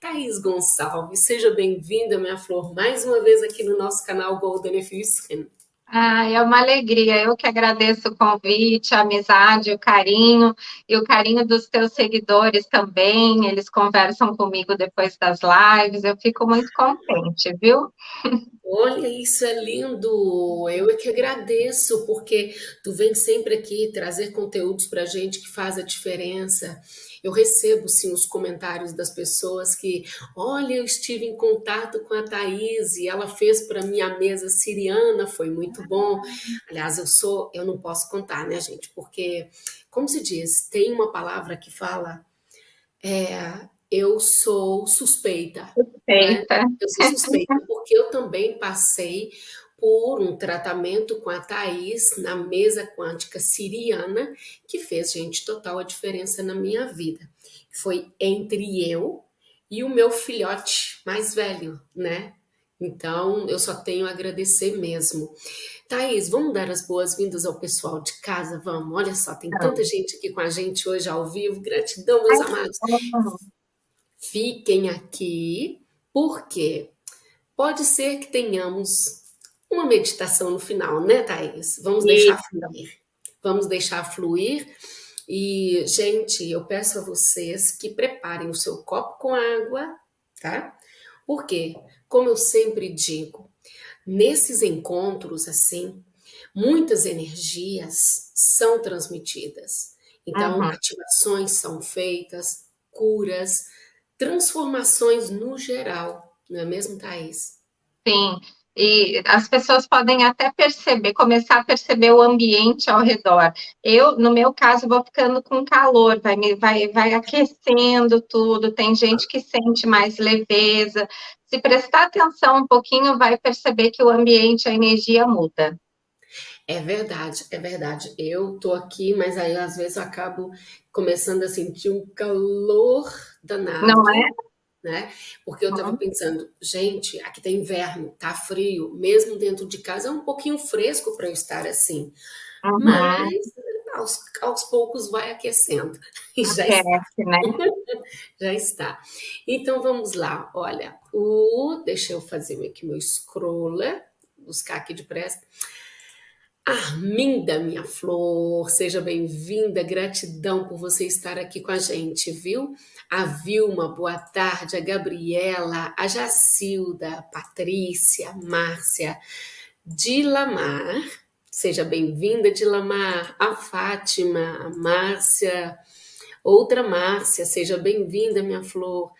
Thaís Gonçalves, seja bem-vinda, minha flor, mais uma vez aqui no nosso canal Golden Skin. Ah, é uma alegria. Eu que agradeço o convite, a amizade, o carinho e o carinho dos teus seguidores também. Eles conversam comigo depois das lives. Eu fico muito contente, viu? Olha, isso é lindo. Eu é que agradeço, porque tu vem sempre aqui trazer conteúdos para gente que faz a diferença. Eu recebo, sim, os comentários das pessoas que, olha, eu estive em contato com a Thaís e ela fez para mim a mesa siriana, foi muito bom. Aliás, eu sou, eu não posso contar, né, gente? Porque, como se diz, tem uma palavra que fala, é, eu sou suspeita. Suspeita. Né? Eu sou suspeita, porque eu também passei por um tratamento com a Thais na mesa quântica siriana, que fez, gente, total a diferença na minha vida. Foi entre eu e o meu filhote mais velho, né? Então, eu só tenho a agradecer mesmo. Thaís, vamos dar as boas-vindas ao pessoal de casa? Vamos, olha só, tem tanta gente aqui com a gente hoje ao vivo. Gratidão, meus amados. Fiquem aqui, porque pode ser que tenhamos uma meditação no final, né, Thaís? Vamos deixar fluir. Vamos deixar fluir. E, gente, eu peço a vocês que preparem o seu copo com água, tá? Porque, como eu sempre digo, nesses encontros, assim, muitas energias são transmitidas. Então, uhum. ativações são feitas, curas, transformações no geral, não é mesmo, Thaís? Sim, e as pessoas podem até perceber, começar a perceber o ambiente ao redor. Eu, no meu caso, vou ficando com calor, vai, me, vai, vai aquecendo tudo, tem gente que sente mais leveza. Se prestar atenção um pouquinho, vai perceber que o ambiente, a energia muda. É verdade, é verdade. Eu tô aqui, mas aí às vezes eu acabo começando a sentir um calor danado. Não é? né? Porque eu estava pensando, gente, aqui tá inverno, tá frio, mesmo dentro de casa é um pouquinho fresco para eu estar assim. Uhum. Mas aos, aos, poucos vai aquecendo. E já Aquece, está. né? já está. Então vamos lá, olha, o deixa eu fazer aqui meu scroller, buscar aqui depressa. Arminda, minha flor, seja bem-vinda, gratidão por você estar aqui com a gente, viu? A Vilma, boa tarde, a Gabriela, a Jacilda, a Patrícia, a Márcia, Dilamar, seja bem-vinda, Dilamar, a Fátima, a Márcia, outra Márcia, seja bem-vinda, minha flor,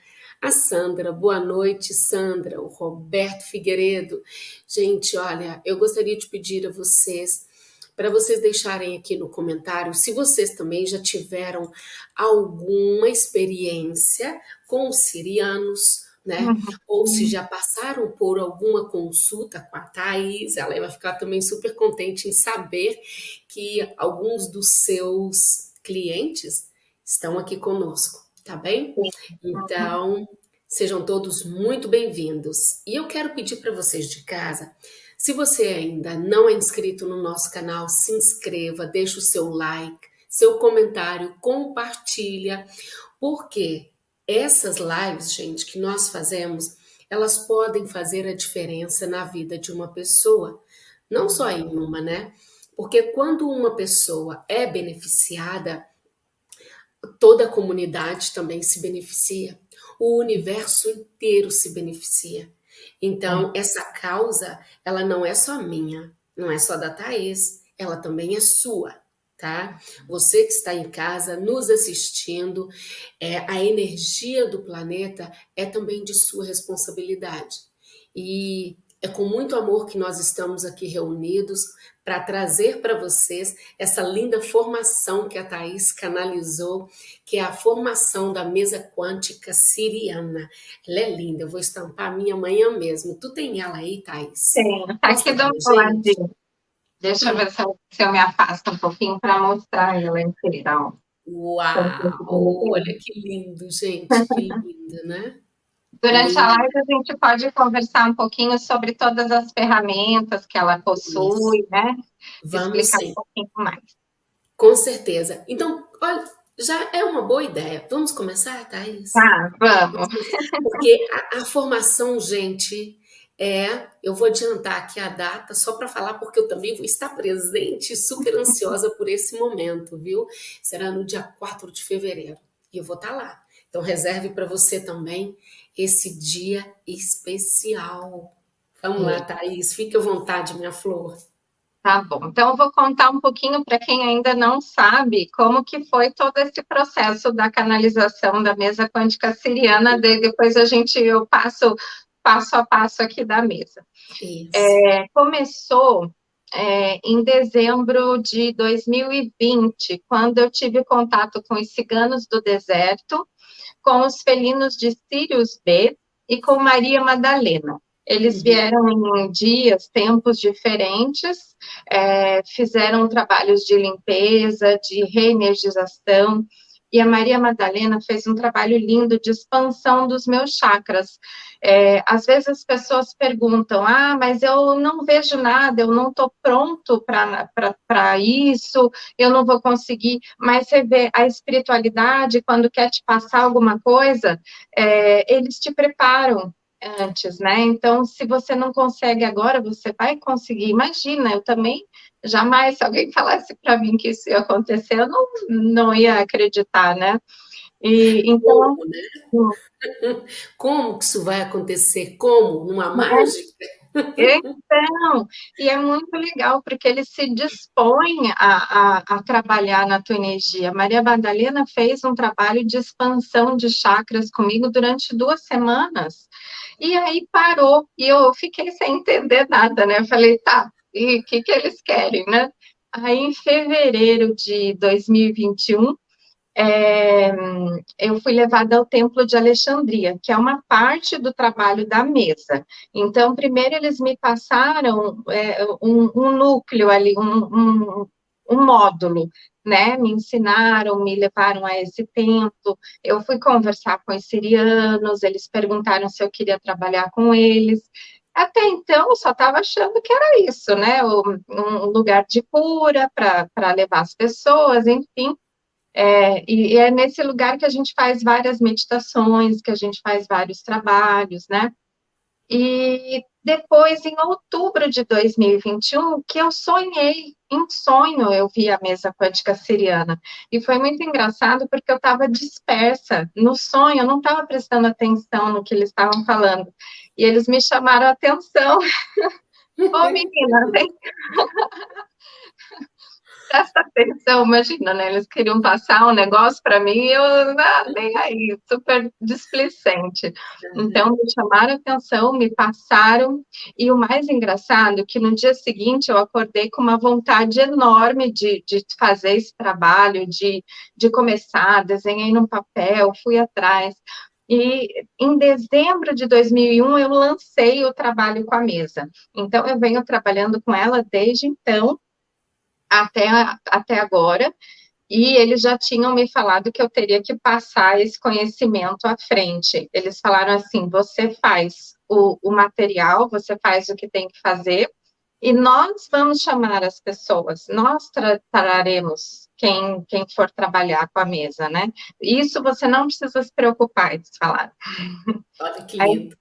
a Sandra, boa noite, Sandra, o Roberto Figueiredo. Gente, olha, eu gostaria de pedir a vocês para vocês deixarem aqui no comentário se vocês também já tiveram alguma experiência com os sirianos, né? Uhum. Ou se já passaram por alguma consulta com a Thais, ela vai ficar também super contente em saber que alguns dos seus clientes estão aqui conosco tá bem? Então, sejam todos muito bem-vindos. E eu quero pedir para vocês de casa, se você ainda não é inscrito no nosso canal, se inscreva, deixa o seu like, seu comentário, compartilha, porque essas lives, gente, que nós fazemos, elas podem fazer a diferença na vida de uma pessoa, não só em uma, né? Porque quando uma pessoa é beneficiada, toda a comunidade também se beneficia, o universo inteiro se beneficia. Então, hum. essa causa, ela não é só minha, não é só da Thaís, ela também é sua, tá? Você que está em casa, nos assistindo, é, a energia do planeta é também de sua responsabilidade. E é com muito amor que nós estamos aqui reunidos para trazer para vocês essa linda formação que a Thais canalizou, que é a formação da mesa quântica siriana. Ela é linda, eu vou estampar a minha amanhã mesmo. Tu tem ela aí, Thais? Tenho, tá aqui do ladinho. Deixa eu ver se eu, se eu me afasto um pouquinho para mostrar ela inteira. Uau! Olha que lindo, gente, que lindo, né? Durante a live a gente pode conversar um pouquinho sobre todas as ferramentas que ela possui, Isso. né? Vamos Explicar sim. um pouquinho mais. Com certeza. Então, olha, já é uma boa ideia. Vamos começar, Thaís? Tá, vamos. Porque a, a formação, gente, é, eu vou adiantar aqui a data só para falar, porque eu também vou estar presente, super ansiosa por esse momento, viu? Será no dia 4 de fevereiro e eu vou estar lá. Então reserve para você também esse dia especial. Vamos lá, Thaís, fique à vontade, minha flor. Tá bom, então eu vou contar um pouquinho para quem ainda não sabe como que foi todo esse processo da canalização da mesa quântica siriana, depois a gente, eu passo passo a passo aqui da mesa. É, começou é, em dezembro de 2020, quando eu tive contato com os ciganos do deserto, com os felinos de Sirius B e com Maria Madalena. Eles uhum. vieram em dias, tempos diferentes, é, fizeram trabalhos de limpeza, de reenergização, e a Maria Madalena fez um trabalho lindo de expansão dos meus chakras. É, às vezes as pessoas perguntam, ah, mas eu não vejo nada, eu não estou pronto para isso, eu não vou conseguir. Mas você vê, a espiritualidade, quando quer te passar alguma coisa, é, eles te preparam, antes, né? Então, se você não consegue agora, você vai conseguir. Imagina, eu também jamais, se alguém falasse para mim que isso ia acontecer, eu não, não ia acreditar, né? E, então, Como, né? Como que isso vai acontecer? Como? Numa mágica? Então, e é muito legal, porque ele se dispõe a, a, a, trabalhar na tua energia. Maria Madalena fez um trabalho de expansão de chakras comigo durante duas semanas, e aí parou, e eu fiquei sem entender nada, né? Eu falei, tá, e o que, que eles querem, né? Aí, em fevereiro de 2021, é, eu fui levada ao Templo de Alexandria, que é uma parte do trabalho da mesa. Então, primeiro eles me passaram é, um, um, núcleo ali, um, um, um módulo, né? Me ensinaram, me levaram a esse templo. Eu fui conversar com os sirianos, eles perguntaram se eu queria trabalhar com eles. Até então, eu só estava achando que era isso, né? Um lugar de cura para levar as pessoas, enfim. É, e, é nesse lugar que a gente faz várias meditações, que a gente faz vários trabalhos, né? E depois, em outubro de 2021, que eu sonhei, em sonho eu vi a mesa quântica siriana. E foi muito engraçado porque eu estava dispersa no sonho, eu não estava prestando atenção no que eles estavam falando. E eles me chamaram a atenção. Ô, menina, vem presta atenção, imagina, né? Eles queriam passar um negócio para mim e eu, ah, nem aí, super displicente. Uhum. Então, me chamaram atenção, me passaram, e o mais engraçado é que no dia seguinte eu acordei com uma vontade enorme de, de fazer esse trabalho, de, de começar, desenhei num papel, fui atrás. E em dezembro de 2001 eu lancei o trabalho com a mesa. Então eu venho trabalhando com ela desde então até, até agora, e eles já tinham me falado que eu teria que passar esse conhecimento à frente. Eles falaram assim: você faz o, o material, você faz o que tem que fazer, e nós vamos chamar as pessoas, nós tra traremos quem, quem for trabalhar com a mesa, né? Isso você não precisa se preocupar, eles falaram. Olha que lindo.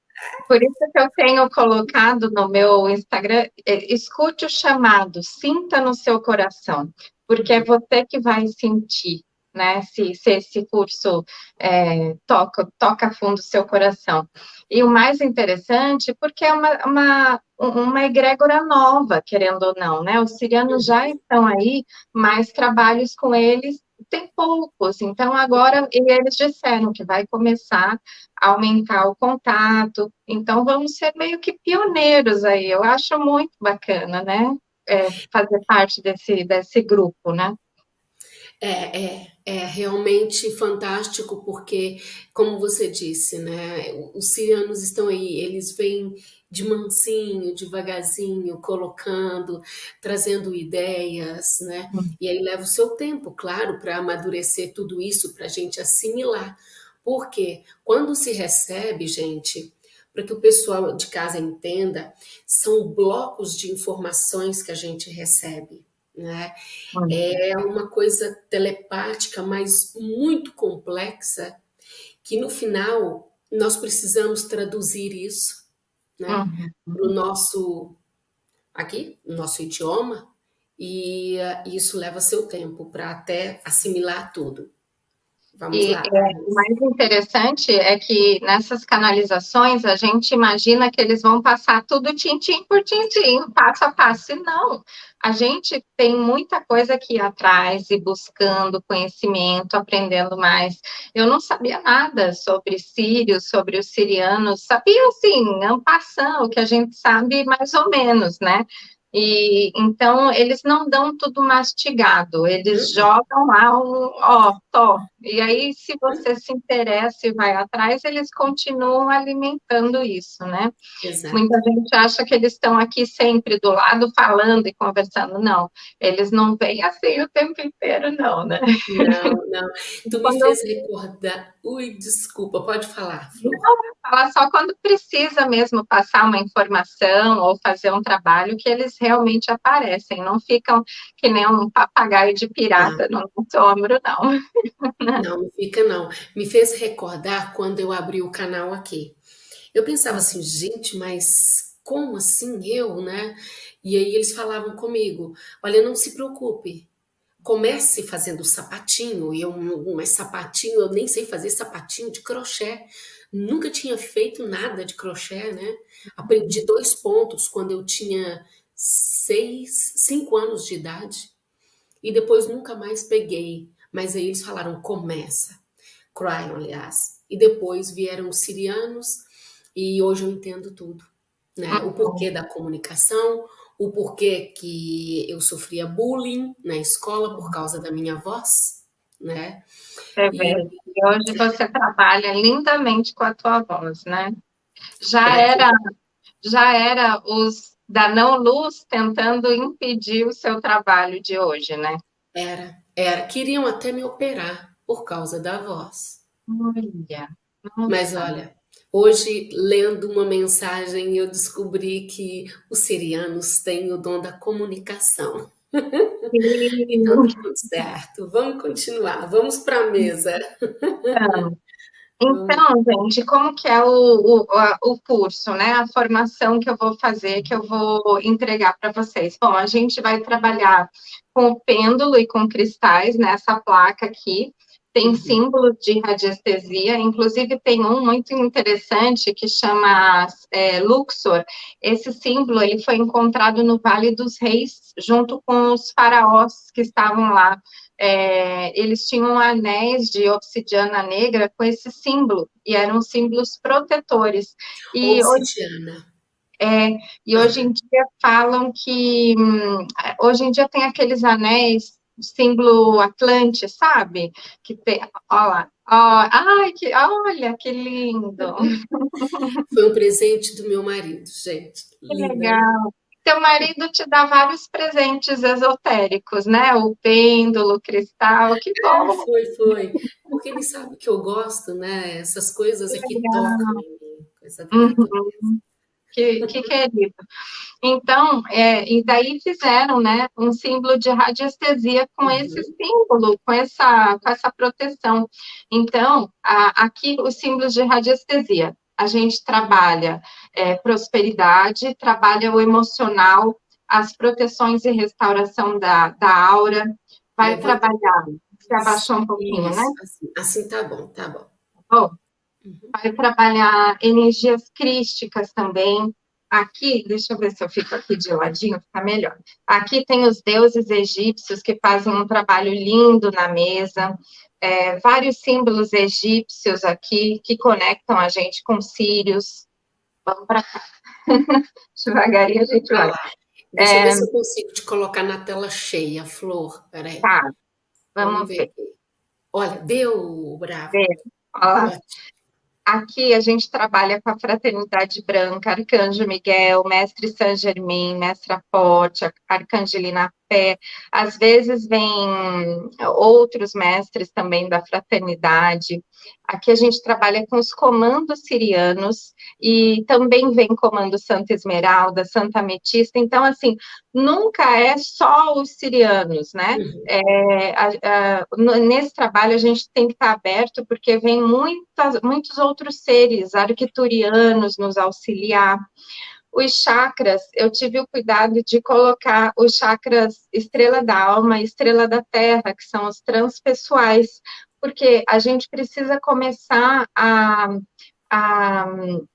Por isso que eu tenho colocado no meu Instagram, é, escute o chamado, sinta no seu coração, porque é você que vai sentir, né, se, se esse curso é, toca, toca fundo o seu coração. E o mais interessante, porque é uma, uma, uma egrégora nova, querendo ou não, né, os sirianos já estão aí, mas trabalhos com eles tem poucos, então agora eles disseram que vai começar a aumentar o contato, então vamos ser meio que pioneiros aí, eu acho muito bacana, né, é, fazer parte desse, desse grupo, né. É, é, é realmente fantástico, porque, como você disse, né, os cianos estão aí, eles vêm de mansinho, devagarzinho, colocando, trazendo ideias, né? Hum. E aí leva o seu tempo, claro, para amadurecer tudo isso, para a gente assimilar. Porque quando se recebe, gente, para que o pessoal de casa entenda, são blocos de informações que a gente recebe. Né? É uma coisa telepática, mas muito complexa, que no final nós precisamos traduzir isso, né? Uhum. Para o nosso, aqui, nosso idioma, e uh, isso leva seu tempo para até assimilar tudo. Vamos e lá. É, o mais interessante é que nessas canalizações a gente imagina que eles vão passar tudo tintim por tintim, passo a passo. E não, a gente tem muita coisa aqui atrás e buscando conhecimento, aprendendo mais. Eu não sabia nada sobre sírios, sobre os sirianos, sabia assim, ampassão, o que a gente sabe mais ou menos, né? E então eles não dão tudo mastigado, eles uhum. jogam lá um, ó, tó. E aí, se você se interessa e vai atrás, eles continuam alimentando isso, né? Exato. Muita gente acha que eles estão aqui sempre do lado falando e conversando. Não, eles não vêm assim o tempo inteiro, não, né? Não, não. Tu me fez recordar. Ui, desculpa, pode falar. Não, falar só quando precisa mesmo passar uma informação ou fazer um trabalho que eles realmente aparecem, não ficam que nem um papagaio de pirata não. no ombro, não. Não, não fica não. Me fez recordar quando eu abri o canal aqui. Eu pensava assim, gente, mas como assim eu, né? E aí eles falavam comigo, olha, não se preocupe, comece fazendo sapatinho, e eu, mas sapatinho, eu nem sei fazer sapatinho de crochê, nunca tinha feito nada de crochê, né? Aprendi dois pontos quando eu tinha seis, cinco anos de idade, e depois nunca mais peguei, mas aí eles falaram, começa, Cryon, aliás, e depois vieram os sirianos, e hoje eu entendo tudo, né? O porquê da comunicação, o porquê que eu sofria bullying na escola por causa da minha voz, né? É verdade. E hoje você trabalha lindamente com a tua voz, né? Já era, já era os da não luz tentando impedir o seu trabalho de hoje, né? Era, era. Queriam até me operar por causa da voz. Olha. Mas olha, Hoje, lendo uma mensagem, eu descobri que os sirianos têm o dom da comunicação. então, tudo certo. Vamos continuar. Vamos para a mesa. Então, então, gente, como que é o, o, o curso, né? A formação que eu vou fazer, que eu vou entregar para vocês. Bom, a gente vai trabalhar com o pêndulo e com cristais nessa placa aqui tem uhum. símbolos de radiestesia, inclusive tem um muito interessante que chama é, Luxor. Esse símbolo ele foi encontrado no Vale dos Reis, junto com os faraós que estavam lá. É, eles tinham anéis de obsidiana negra com esse símbolo, e eram símbolos protetores. E obsidiana. Hoje, é, e hoje em dia falam que, hum, hoje em dia tem aqueles anéis símbolo Atlante, sabe? Que tem, ó lá, ó, ai, que, olha, que lindo. Foi um presente do meu marido, gente. Que legal. Teu marido te dá vários presentes esotéricos, né? O pêndulo, o cristal, que é, bom. É, foi, foi. Porque ele sabe que eu gosto, né? Essas coisas aqui tocam em mim. Coisa uhum. Que, que querido. Então, é, e daí fizeram, né, um símbolo de radiestesia com uhum. esse símbolo, com essa, com essa proteção. Então, a, aqui os símbolos de radiestesia. A gente trabalha é, prosperidade, trabalha o emocional, as proteções e restauração da, da aura, vai trabalhar, se abaixou um pouquinho, Isso, né? Assim, assim tá bom, tá bom. Bom, uhum. vai trabalhar energias crísticas também, Aqui, deixa eu ver se eu fico aqui de ladinho, fica melhor. Aqui tem os deuses egípcios que fazem um trabalho lindo na mesa, é, vários símbolos egípcios aqui que conectam a gente com Sírios. Vamos para cá. Devagarinho a gente vai. Deixa é... eu ver se eu consigo te colocar na tela cheia, Flor. Peraí. Tá, vamos, vamos ver. ver. Olha, deu, bravo. Deu. Olha. Aqui a gente trabalha com a Fraternidade Branca, Arcanjo Miguel, Mestre Saint Germain, Mestre Aporte, Arcangelina café. Às vezes vem outros mestres também da fraternidade. Aqui a gente trabalha com os comandos sirianos e também vem comando Santa Esmeralda, Santa Ametista. Então, assim, nunca é só os sirianos, né? Uhum. É, a, a, nesse trabalho a gente tem que estar aberto porque vem muitas, muitos outros seres arquiturianos nos auxiliar. Os chakras, eu tive o cuidado de colocar os chakras estrela da alma e estrela da terra, que são os transpessoais, porque a gente precisa começar a, a,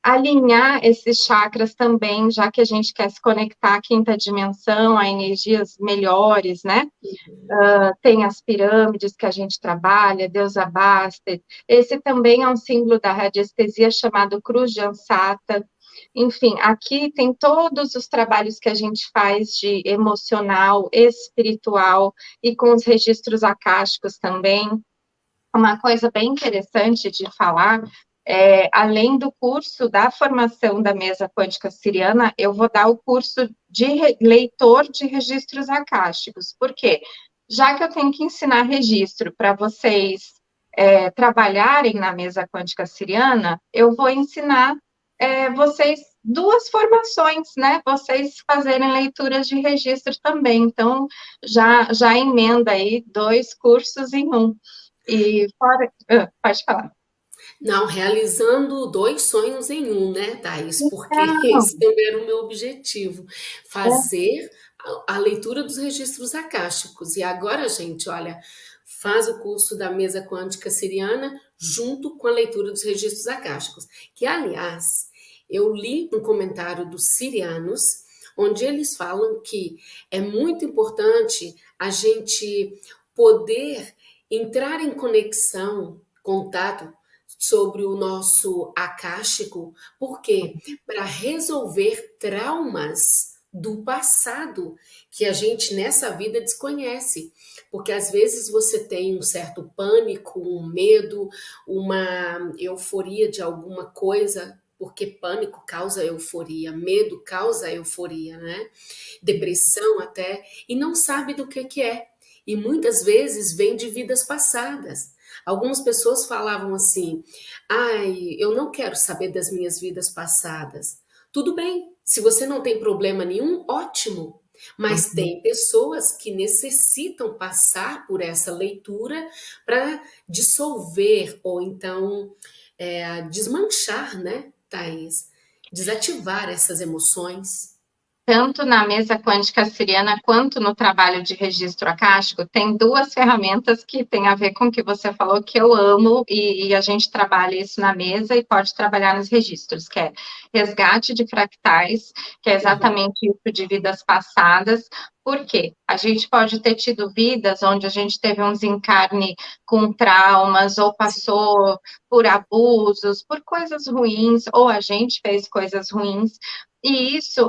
alinhar esses chakras também, já que a gente quer se conectar à quinta dimensão, a energias melhores, né? Uh, tem as pirâmides que a gente trabalha, Deus Abasta. Esse também é um símbolo da radiestesia chamado Cruz de Ansata. Enfim, aqui tem todos os trabalhos que a gente faz de emocional, espiritual e com os registros acásticos também. Uma coisa bem interessante de falar é, além do curso da formação da mesa quântica siriana, eu vou dar o curso de leitor de registros acásticos. Por quê? Já que eu tenho que ensinar registro para vocês é, trabalharem na mesa quântica siriana, eu vou ensinar é, vocês duas formações, né? Vocês fazerem leituras de registro também. Então, já, já emenda aí dois cursos em um. E fora. Uh, pode falar. Não, realizando dois sonhos em um, né, Thaís? Porque Não. esse também era o meu objetivo, fazer a, a leitura dos registros acásticos. E agora, gente, olha, faz o curso da mesa quântica siriana junto com a leitura dos registros acásticos. Que, aliás, eu li um comentário dos sirianos, onde eles falam que é muito importante a gente poder entrar em conexão, contato sobre o nosso acástico, porque para resolver traumas do passado que a gente nessa vida desconhece, porque às vezes você tem um certo pânico, um medo, uma euforia de alguma coisa, porque pânico causa euforia, medo causa euforia, né? Depressão até, e não sabe do que que é. E muitas vezes vem de vidas passadas. Algumas pessoas falavam assim: ai, eu não quero saber das minhas vidas passadas. Tudo bem, se você não tem problema nenhum, ótimo. Mas uhum. tem pessoas que necessitam passar por essa leitura para dissolver ou então é, desmanchar, né, Thaís? Desativar essas emoções tanto na mesa quântica siriana quanto no trabalho de registro acástico, tem duas ferramentas que tem a ver com o que você falou, que eu amo, e, e, a gente trabalha isso na mesa e pode trabalhar nos registros, que é resgate de fractais, que é exatamente isso de vidas passadas, por quê? A gente pode ter tido vidas onde a gente teve um desencarne com traumas, ou passou por abusos, por coisas ruins, ou a gente fez coisas ruins, e isso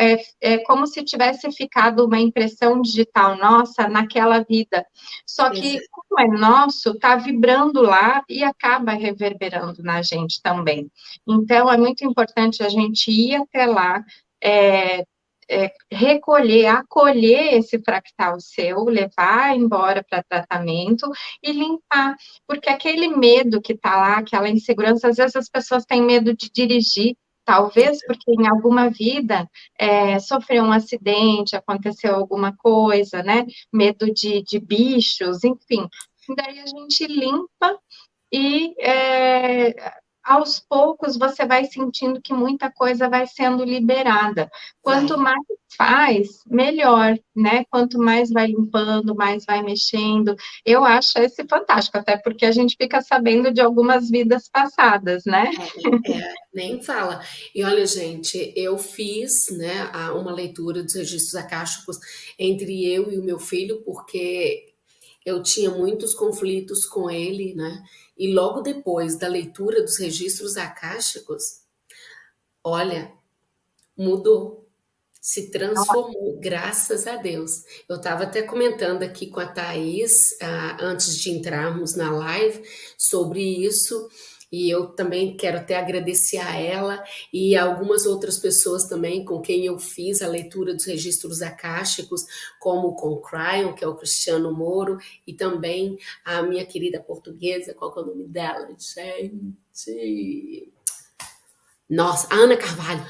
é, é como se tivesse ficado uma impressão digital nossa naquela vida. Só que, como é nosso, está vibrando lá e acaba reverberando na gente também. Então, é muito importante a gente ir até lá, é, é, recolher, acolher esse fractal seu, levar embora para tratamento e limpar, porque aquele medo que está lá, aquela insegurança, às vezes as pessoas têm medo de dirigir, Talvez porque em alguma vida é, sofreu um acidente, aconteceu alguma coisa, né? Medo de, de bichos, enfim. Daí a gente limpa e é, aos poucos você vai sentindo que muita coisa vai sendo liberada. Quanto mais faz, melhor, né? Quanto mais vai limpando, mais vai mexendo. Eu acho esse fantástico, até porque a gente fica sabendo de algumas vidas passadas, né? É, é, nem fala. E olha, gente, eu fiz, né, uma leitura dos registros acásticos entre eu e o meu filho, porque eu tinha muitos conflitos com ele, né? E logo depois da leitura dos registros acásticos, olha, mudou, se transformou, graças a Deus. Eu estava até comentando aqui com a Thaís, ah, antes de entrarmos na live, sobre isso, E eu também quero até agradecer a ela e a algumas outras pessoas também com quem eu fiz a leitura dos registros acásticos, como com o Cryon, que é o Cristiano Moro, e também a minha querida portuguesa, qual é o nome dela, gente? Nossa, Ana Carvalho.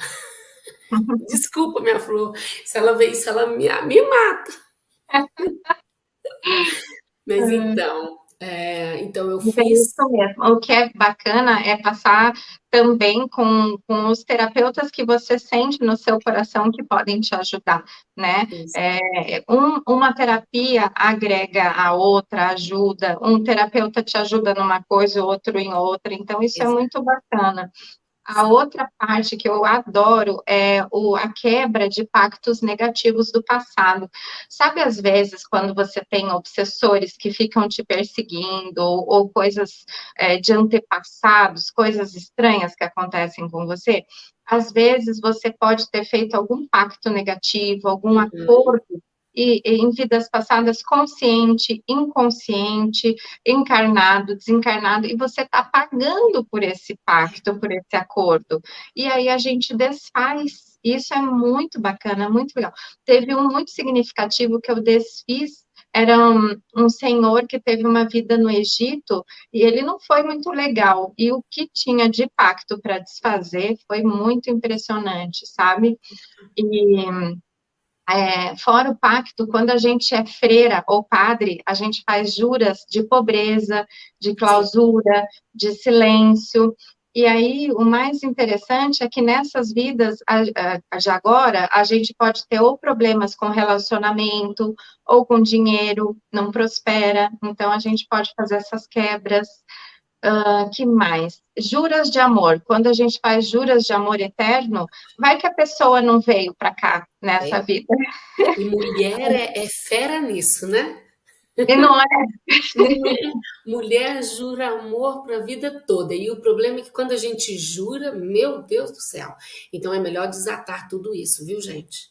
Desculpa, minha flor. Se ela ver isso, ela me, me mata. Mas então, é, então eu fiz. É isso mesmo. O que é bacana é passar também com, com os terapeutas que você sente no seu coração que podem te ajudar, né? É, um, uma terapia agrega a outra, ajuda. Um terapeuta te ajuda numa coisa, outro em outra. Então isso Exato. é muito bacana. A outra parte que eu adoro é o, a quebra de pactos negativos do passado. Sabe, às vezes, quando você tem obsessores que ficam te perseguindo, ou, ou coisas é, de antepassados, coisas estranhas que acontecem com você? Às vezes, você pode ter feito algum pacto negativo, algum uhum. acordo e, em vidas passadas consciente, inconsciente, encarnado, desencarnado, e você está pagando por esse pacto, por esse acordo. E aí a gente desfaz. Isso é muito bacana, muito legal. Teve um muito significativo que eu desfiz era um, um, senhor que teve uma vida no Egito e ele não foi muito legal. E o que tinha de pacto para desfazer foi muito impressionante, sabe? E é, fora o pacto, quando a gente é freira ou padre, a gente faz juras de pobreza, de clausura, de silêncio. E aí, o mais interessante é que nessas vidas, de agora, a gente pode ter ou problemas com relacionamento, ou com dinheiro, não prospera, então a gente pode fazer essas quebras. Uh, que mais? Juras de amor. Quando a gente faz juras de amor eterno, vai que a pessoa não veio para cá nessa é. vida. E mulher é, é, fera nisso, né? E não é. mulher jura amor para a vida toda. E o problema é que quando a gente jura, meu Deus do céu. Então é melhor desatar tudo isso, viu, gente?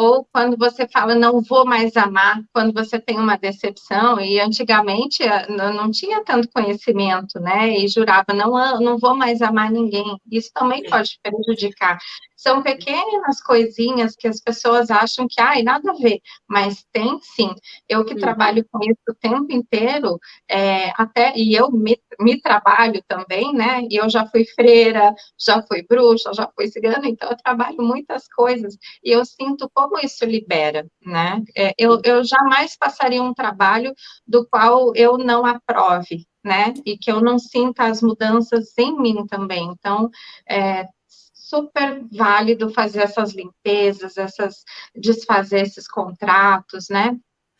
Ou quando você fala não vou mais amar, quando você tem uma decepção, e antigamente eh, não tinha tanto conhecimento, né, e jurava não, não vou mais amar ninguém, isso também pode prejudicar. São pequenas coisinhas que as pessoas acham que, ai, nada a ver, mas tem sim. Eu que uhum. trabalho com isso o tempo inteiro, é, até, e eu me, me trabalho também, né, e eu já fui freira, já fui bruxa, já fui cigana, então eu trabalho muitas coisas, e eu sinto como isso libera, né? É, eu, eu jamais passaria um trabalho do qual eu não aprove, né? E que eu não sinta as mudanças em mim também. Então, é super válido fazer essas limpezas, essas desfazer esses contratos, né?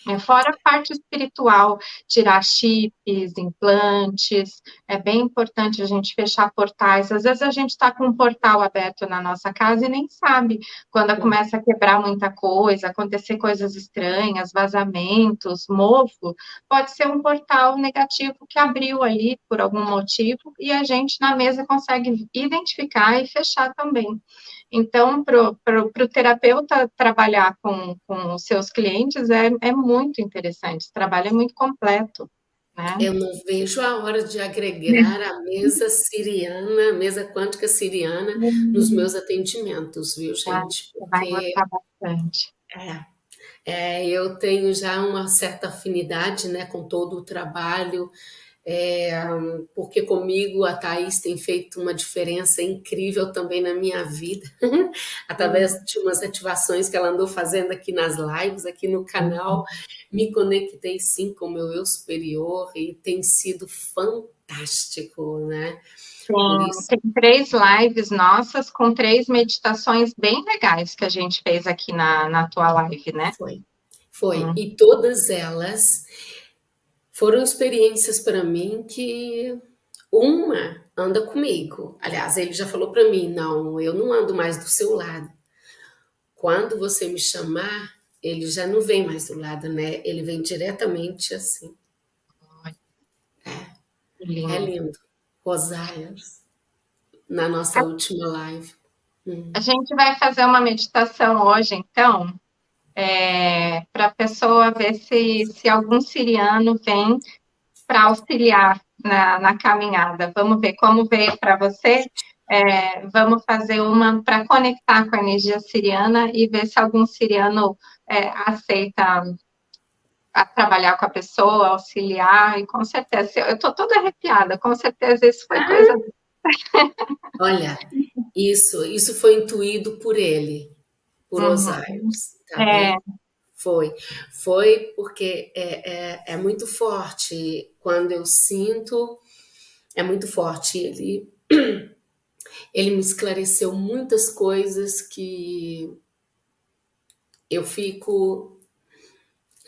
É, fora a parte espiritual, tirar chips, implantes, é bem importante a gente fechar portais. Às vezes a gente está com um portal aberto na nossa casa e nem sabe quando começa a quebrar muita coisa, acontecer coisas estranhas, vazamentos, mofo, pode ser um portal negativo que abriu ali por algum motivo e a gente na mesa consegue identificar e fechar também. Então, para o terapeuta trabalhar com, com os seus clientes é, é muito interessante, esse trabalho é muito completo. Né? Eu não vejo a hora de agregar a mesa siriana, a mesa quântica siriana, nos uhum. meus atendimentos, viu, gente? Porque, vai gostar bastante. É, é, eu tenho já uma certa afinidade né, com todo o trabalho, é, porque comigo a Thaís tem feito uma diferença incrível também na minha vida, através de umas ativações que ela andou fazendo aqui nas lives, aqui no canal. Me conectei sim com o meu eu superior e tem sido fantástico, né? Sim, tem três lives nossas com três meditações bem legais que a gente fez aqui na, na tua live, né? Foi, foi. Uhum. E todas elas foram experiências para mim que uma anda comigo. Aliás, ele já falou para mim: não, eu não ando mais do seu lado. Quando você me chamar, ele já não vem mais do lado, né? Ele vem diretamente assim. É, lindo. é lindo. Na nossa a... última live. Hum. A gente vai fazer uma meditação hoje, então, é, para a pessoa ver se, se algum siriano vem para auxiliar na, na caminhada. Vamos ver como veio para você. É, vamos fazer uma para conectar com a energia siriana e ver se algum siriano é, aceita a trabalhar com a pessoa, auxiliar, e com certeza, eu estou toda arrepiada, com certeza isso foi coisa... Olha, isso, isso foi intuído por ele, por uhum. Osiris, tá é. Foi, foi porque é, é, é, muito forte, quando eu sinto, é muito forte, ele, ele me esclareceu muitas coisas que eu fico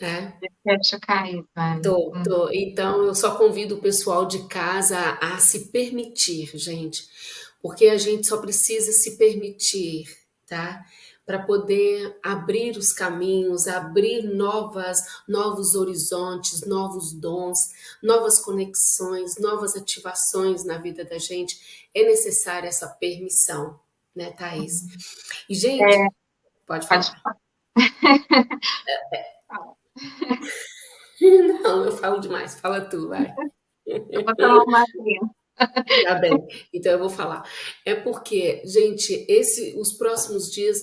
é. Deixa cair, vai. Tô, hum. tô. Então, eu só convido o pessoal de casa a, a se permitir, gente, porque a gente só precisa se permitir, tá? Para poder abrir os caminhos, abrir novas, novos horizontes, novos dons, novas conexões, novas ativações na vida da gente. É necessária essa permissão, né, Thaís? E, gente, é, pode falar. Pode falar. Não, eu falo demais. Fala tu, vai. Eu vou tomar uma Tá bem, então eu vou falar. É porque, gente, esse, os próximos dias,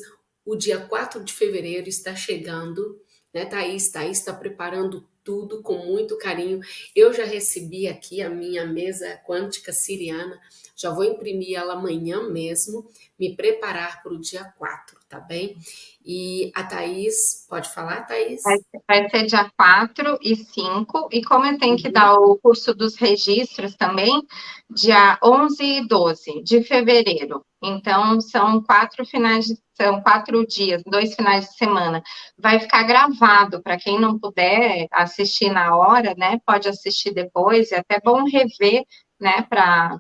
o dia 4 de fevereiro está chegando, né, Thaís? Thaís está preparando tudo com muito carinho. Eu já recebi aqui a minha mesa quântica siriana, já vou imprimir ela amanhã mesmo, me preparar para o dia 4, tá bem? E a Thaís, pode falar, Thaís? Vai, vai ser dia 4 e 5, e como eu tenho que uhum. dar o curso dos registros também, dia 11 e 12 de fevereiro. Então, são quatro finais de, são quatro dias, dois finais de semana. Vai ficar gravado, para quem não puder assistir na hora, né, pode assistir depois, é até bom rever, né, para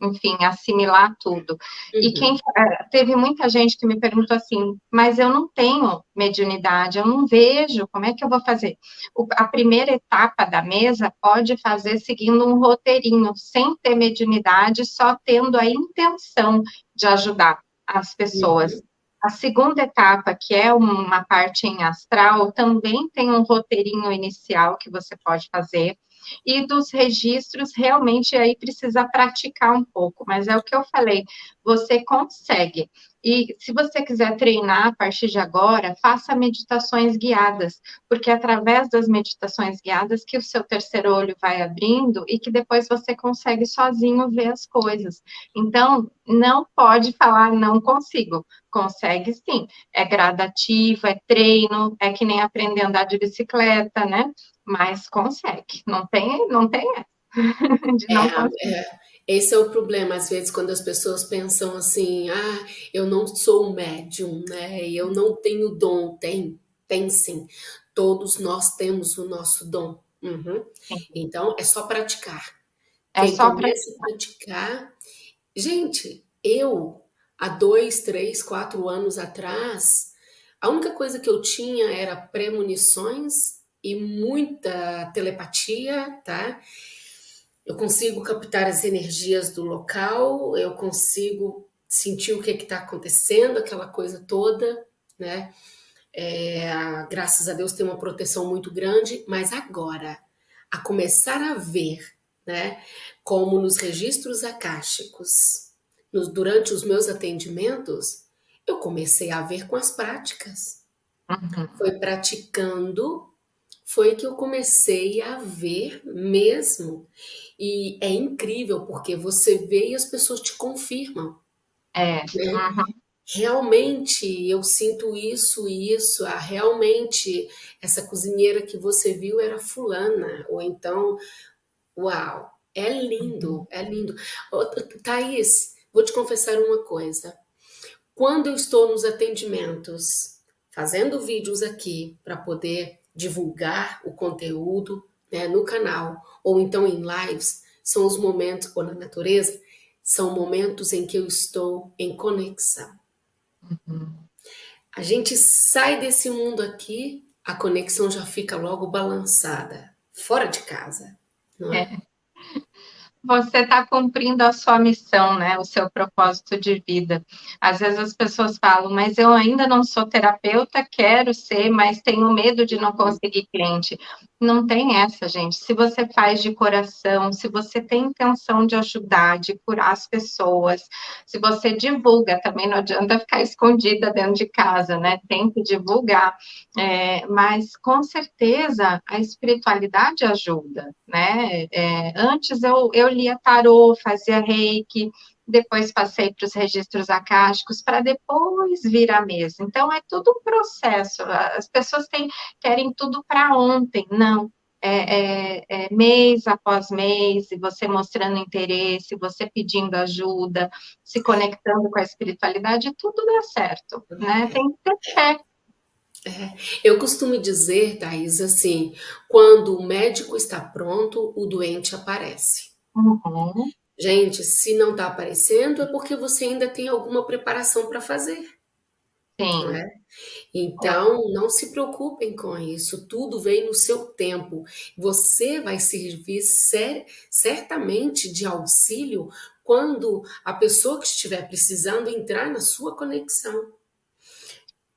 enfim, assimilar tudo. Uhum. E quem é, teve muita gente que me perguntou assim, mas eu não tenho mediunidade, eu não vejo, como é que eu vou fazer? O, a primeira etapa da mesa pode fazer seguindo um roteirinho, sem ter mediunidade, só tendo a intenção de ajudar as pessoas. Uhum. A segunda etapa, que é uma parte em astral, também tem um roteirinho inicial que você pode fazer e dos registros, realmente aí precisa praticar um pouco, mas é o que eu falei, você consegue. E se você quiser treinar a partir de agora, faça meditações guiadas, porque é através das meditações guiadas que o seu terceiro olho vai abrindo e que depois você consegue sozinho ver as coisas. Então, não pode falar não consigo. Consegue sim. É gradativo, é treino, é que nem aprender a andar de bicicleta, né? Mas consegue. Não tem, não tem de não é, é, esse é o problema, às vezes, quando as pessoas pensam assim, ah, eu não sou médium, né? Eu não tenho dom. Tem, tem sim. Todos nós temos o nosso dom. Uhum. Então, é só praticar. É Quem só praticar. praticar. Gente, eu, há dois, três, quatro anos atrás, a única coisa que eu tinha era premonições e muita telepatia, tá? Eu consigo captar as energias do local, eu consigo sentir o que é está acontecendo, aquela coisa toda, né? É, graças a Deus tem uma proteção muito grande, mas agora, a começar a ver, né, como nos registros akáshicos, nos, durante os meus atendimentos, eu comecei a ver com as práticas. Uhum. Foi praticando foi que eu comecei a ver mesmo. E é incrível, porque você vê e as pessoas te confirmam. É. Né? Uhum. Realmente eu sinto isso e isso. Ah, realmente essa cozinheira que você viu era fulana. Ou então, uau, é lindo, uhum. é lindo. Thaís, vou te confessar uma coisa. Quando eu estou nos atendimentos, fazendo vídeos aqui para poder divulgar o conteúdo né, no canal ou então em lives, são os momentos, ou na natureza, são momentos em que eu estou em conexão. Uhum. A gente sai desse mundo aqui, a conexão já fica logo balançada, fora de casa, não é? é você está cumprindo a sua missão, né? O seu propósito de vida. Às vezes as pessoas falam, mas eu ainda não sou terapeuta, quero ser, mas tenho medo de não conseguir cliente. Não tem essa, gente. Se você faz de coração, se você tem intenção de ajudar, de curar as pessoas, se você divulga, também não adianta ficar escondida dentro de casa, né? Tem que divulgar. É, mas, com certeza, a espiritualidade ajuda, né? É, antes eu, eu lia tarô, fazia reiki, depois passei para os registros acásticos, para depois vir à mesa. Então, é tudo um processo. As pessoas têm, querem tudo para ontem. Não. É, é, é, mês após mês, e você mostrando interesse, você pedindo ajuda, se conectando com a espiritualidade, tudo dá certo, né? Tem que ter fé. É, eu costumo dizer, Thais, assim, quando o médico está pronto, o doente aparece. Uhum. Gente, se não está aparecendo, é porque você ainda tem alguma preparação para fazer. Sim. Né? Então, não se preocupem com isso, tudo vem no seu tempo. Você vai servir cer certamente de auxílio quando a pessoa que estiver precisando entrar na sua conexão.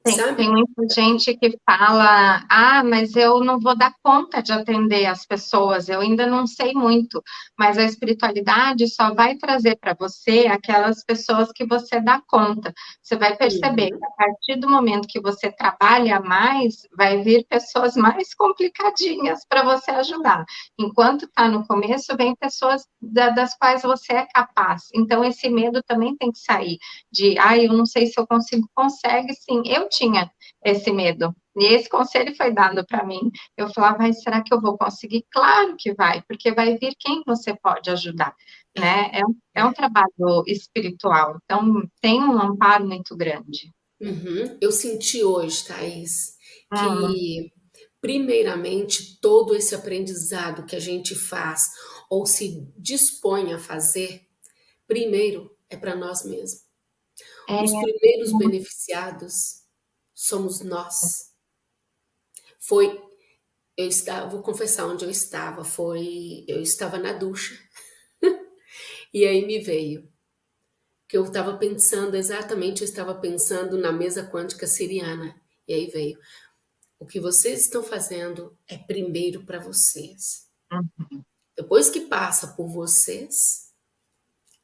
Tem, tem, muita gente que fala, ah, mas eu não vou dar conta de atender as pessoas, eu ainda não sei muito, mas a espiritualidade só vai trazer para você aquelas pessoas que você dá conta. Você vai perceber uhum. que a partir do momento que você trabalha mais, vai vir pessoas mais complicadinhas para você ajudar. Enquanto está no começo, vem pessoas da, das quais você é capaz. Então, esse medo também tem que sair de, ah, eu não sei se eu consigo, consegue sim. Eu tinha esse medo. E esse conselho foi dado para mim. Eu falava, mas será que eu vou conseguir? Claro que vai, porque vai vir quem você pode ajudar, né? É um, é um trabalho espiritual, então tem um amparo muito grande. Uhum. Eu senti hoje, Thaís, que uhum. primeiramente todo esse aprendizado que a gente faz ou se dispõe a fazer, primeiro é para nós mesmos. É. Os primeiros beneficiados somos nós. Foi, eu estava, vou confessar onde eu estava, foi, eu estava na ducha, e aí me veio, que eu estava pensando, exatamente, eu estava pensando na mesa quântica siriana, e aí veio, o que vocês estão fazendo é primeiro para vocês. Uhum. Depois que passa por vocês,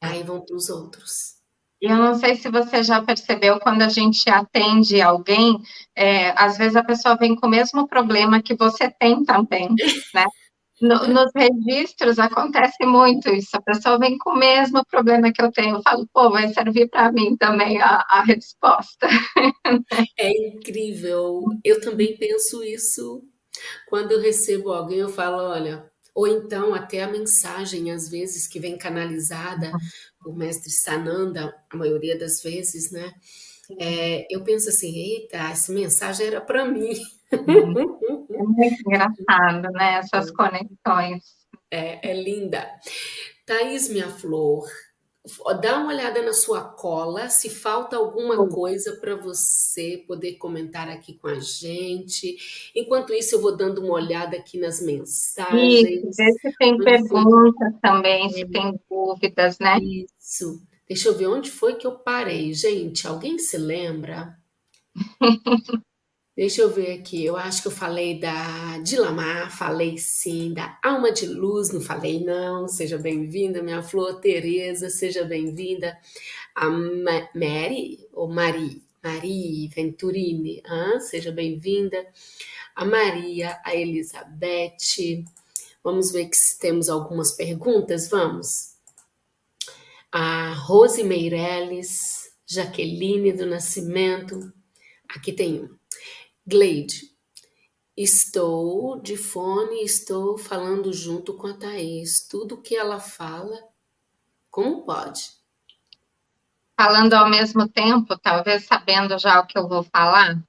aí vão para os outros. Eu não sei se você já percebeu, quando a gente atende alguém, é, às vezes a pessoa vem com o mesmo problema que você tem também, né? No, nos registros acontece muito isso, a pessoa vem com o mesmo problema que eu tenho, eu falo, pô, vai servir para mim também a, a resposta. É incrível, eu também penso isso, quando eu recebo alguém, eu falo, olha, ou então até a mensagem, às vezes, que vem canalizada por mestre Sananda, a maioria das vezes, né? É, eu penso assim, eita, essa mensagem era para mim. Uhum. É muito engraçado, né? Essas conexões. É, é linda. Thaís, minha flor, dá uma olhada na sua cola, se falta alguma coisa para você poder comentar aqui com a gente. Enquanto isso, eu vou dando uma olhada aqui nas mensagens. Isso, ver se tem perguntas também, se tem dúvidas, né? Isso. Deixa eu ver onde foi que eu parei. Gente, alguém se lembra? Deixa eu ver aqui, eu acho que eu falei da Dilamar, falei sim, da Alma de Luz, não falei não, seja bem-vinda, minha flor Tereza, seja bem-vinda, a Ma Mary, ou Mari, Mari Venturini, ah, seja bem-vinda, a Maria, a Elizabeth, vamos ver se temos algumas perguntas, vamos. A Rose Meirelles, Jaqueline do Nascimento, aqui tem uma. Gleide, estou de fone, estou falando junto com a Thaís. Tudo que ela fala, como pode? Falando ao mesmo tempo, talvez sabendo já o que eu vou falar.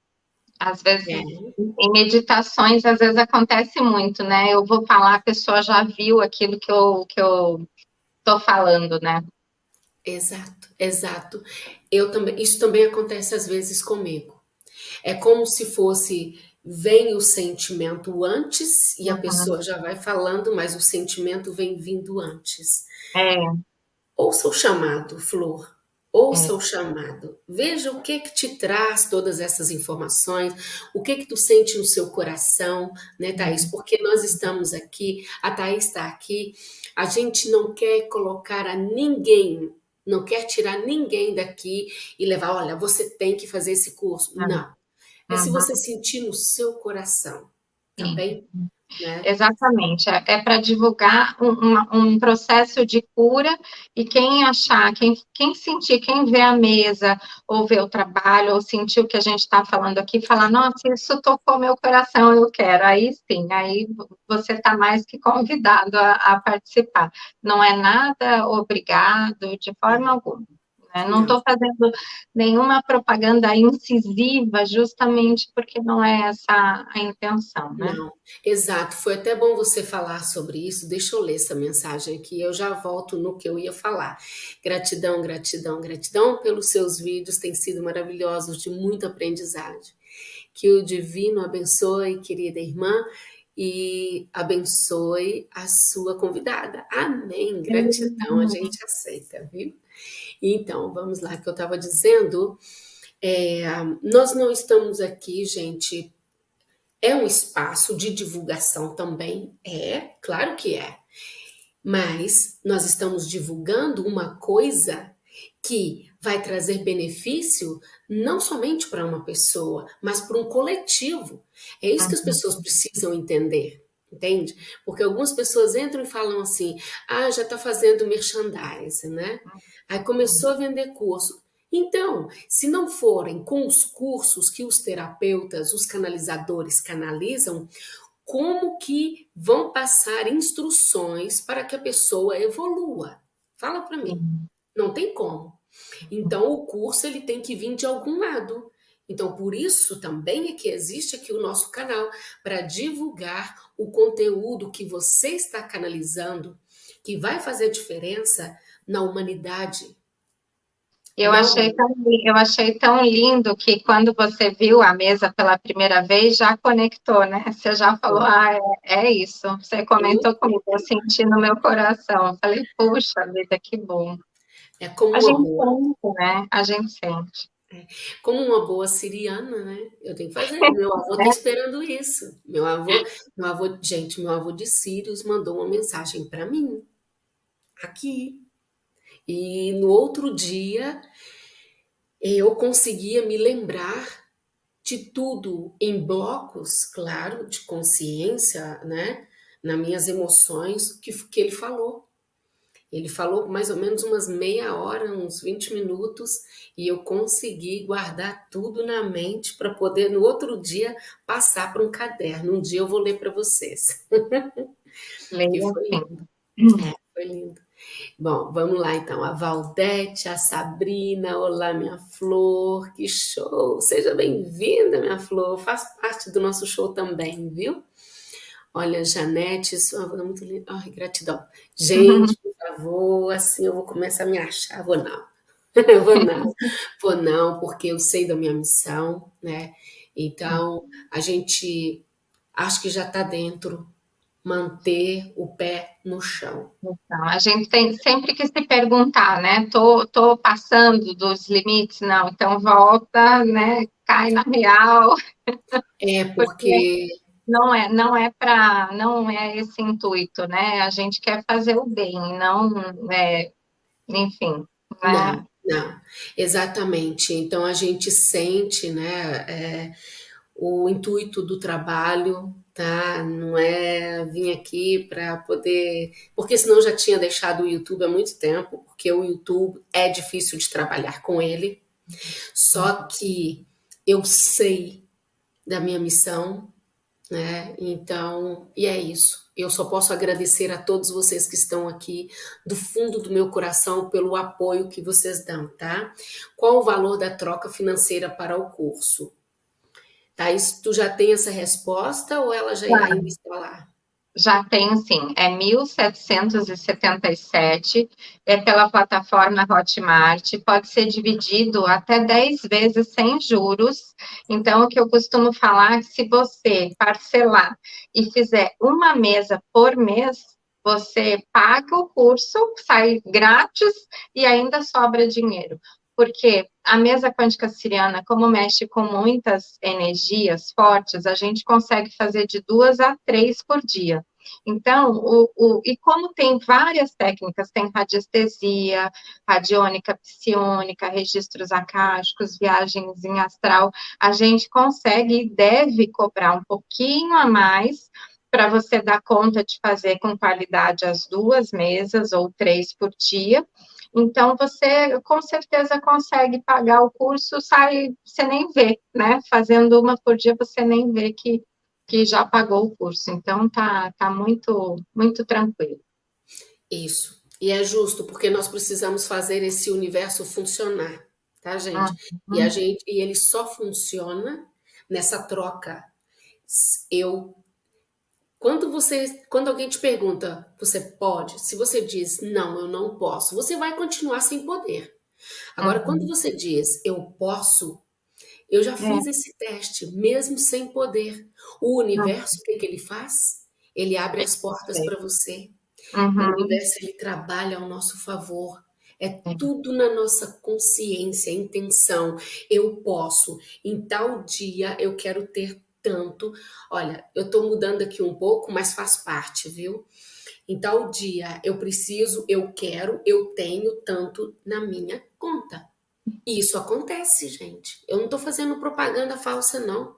Às vezes, é. em meditações, às vezes acontece muito, né? Eu vou falar, a pessoa já viu aquilo que eu que eu tô falando, né? Exato, exato. Eu também, isso também acontece às vezes comigo. É como se fosse vem o sentimento antes e a uhum. pessoa já vai falando, mas o sentimento vem vindo antes. É. Ouça o chamado, Flor. Ouça é. o chamado. Veja o que que te traz todas essas informações, o que que tu sente no seu coração, né, Thaís? Uhum. Porque nós estamos aqui, a Thaís está aqui, a gente não quer colocar a ninguém, não quer tirar ninguém daqui e levar, olha, você tem que fazer esse curso. Uhum. Não. É uhum. se você sentir no seu coração, tá bem? Né? Exatamente, é, é para divulgar um, um, processo de cura e quem achar, quem, quem sentir, quem vê a mesa, ou vê o trabalho, ou sentir o que a gente está falando aqui, falar, nossa, isso tocou meu coração, eu quero, aí sim, aí você está mais que convidado a, a participar. Não é nada obrigado, de forma alguma. Né? Não estou fazendo nenhuma propaganda incisiva, justamente porque não é essa a intenção, né? Não, exato. Foi até bom você falar sobre isso. Deixa eu ler essa mensagem aqui, eu já volto no que eu ia falar. Gratidão, gratidão, gratidão pelos seus vídeos, têm sido maravilhosos, de muito aprendizado. Que o divino abençoe, querida irmã, e abençoe a sua convidada. Amém. Gratidão, a gente aceita, viu? Então, vamos lá, que eu estava dizendo, é, nós não estamos aqui, gente, é um espaço de divulgação também? É, claro que é. Mas nós estamos divulgando uma coisa que vai trazer benefício não somente para uma pessoa, mas para um coletivo. É isso que as pessoas precisam entender. Entende? Porque algumas pessoas entram e falam assim: ah, já está fazendo merchandising, né? Aí começou a vender curso. Então, se não forem com os cursos que os terapeutas, os canalizadores canalizam, como que vão passar instruções para que a pessoa evolua? Fala para mim. Não tem como. Então, o curso ele tem que vir de algum lado. Então, por isso também é que existe aqui o nosso canal para divulgar o conteúdo que você está canalizando, que vai fazer diferença na humanidade. Eu achei, tão, eu achei tão lindo que quando você viu a mesa pela primeira vez, já conectou, né? Você já falou, ah, é, é isso. Você comentou comigo, eu senti no meu coração. Eu falei, puxa vida, que bom. É como a gente sente, né? A gente sente. Como uma boa siriana, né? Eu tenho que fazer. Meu avô está esperando isso. Meu avô, meu avô, gente, meu avô de Sírios mandou uma mensagem para mim aqui. E no outro dia eu conseguia me lembrar de tudo em blocos, claro, de consciência, né? Nas minhas emoções, que, que ele falou. Ele falou mais ou menos umas meia hora, uns 20 minutos, e eu consegui guardar tudo na mente para poder no outro dia passar para um caderno. Um dia eu vou ler para vocês. Legal. foi lindo. É, foi lindo. Bom, vamos lá então. A Valdete, a Sabrina, olá minha flor, que show! Seja bem-vinda, minha flor, faz parte do nosso show também, viu? Olha, Janete, sua é muito linda. Ai, gratidão. Gente, favor, assim eu vou começar a me achar. Vou não. vou não. Vou não, porque eu sei da minha missão, né? Então, a gente acho que já está dentro manter o pé no chão. Então, a gente tem sempre que se perguntar, né? Tô, tô passando dos limites? Não, então volta, né? Cai na real. É, porque, porque não é, não é para, não é esse intuito, né? A gente quer fazer o bem, não, é, enfim. Né? Não, não, exatamente. Então a gente sente, né, é, o intuito do trabalho, tá? Não é vir aqui para poder, porque senão já tinha deixado o YouTube há muito tempo, porque o YouTube é difícil de trabalhar com ele. Só que eu sei da minha missão, né? Então, e é isso. Eu só posso agradecer a todos vocês que estão aqui, do fundo do meu coração, pelo apoio que vocês dão, tá? Qual o valor da troca financeira para o curso? Thaís, tu já tem essa resposta ou ela já claro. ainda está lá? Já tem sim, é 1.777, é pela plataforma Hotmart, pode ser dividido até 10 vezes sem juros. Então, o que eu costumo falar é que se você parcelar e fizer uma mesa por mês, você paga o curso, sai grátis e ainda sobra dinheiro. Porque a mesa quântica siriana, como mexe com muitas energias fortes, a gente consegue fazer de duas a três por dia. Então, o, o, e como tem várias técnicas, tem radiestesia, radiônica, psiônica, registros acásticos, viagens em astral, a gente consegue e deve cobrar um pouquinho a mais para você dar conta de fazer com qualidade as duas mesas ou três por dia. Então, você com certeza consegue pagar o curso, sai, você nem vê, né? Fazendo uma por dia, você nem vê que que já pagou o curso. Então, tá, tá muito, muito tranquilo. Isso. E é justo, porque nós precisamos fazer esse universo funcionar, tá, gente? Uhum. E a gente, e ele só funciona nessa troca. Eu quando você, quando alguém te pergunta, você pode? Se você diz não, eu não posso, você vai continuar sem poder. Agora, uhum. quando você diz eu posso, eu já fiz é. esse teste, mesmo sem poder. O universo, o que, que ele faz? Ele abre as portas para você. Uhum. O universo, ele trabalha ao nosso favor. É tudo na nossa consciência, intenção. Eu posso. Em tal dia, eu quero ter tanto. Olha, eu estou mudando aqui um pouco, mas faz parte, viu? Em tal dia, eu preciso, eu quero, eu tenho tanto na minha conta. E isso acontece, gente. Eu não estou fazendo propaganda falsa, não.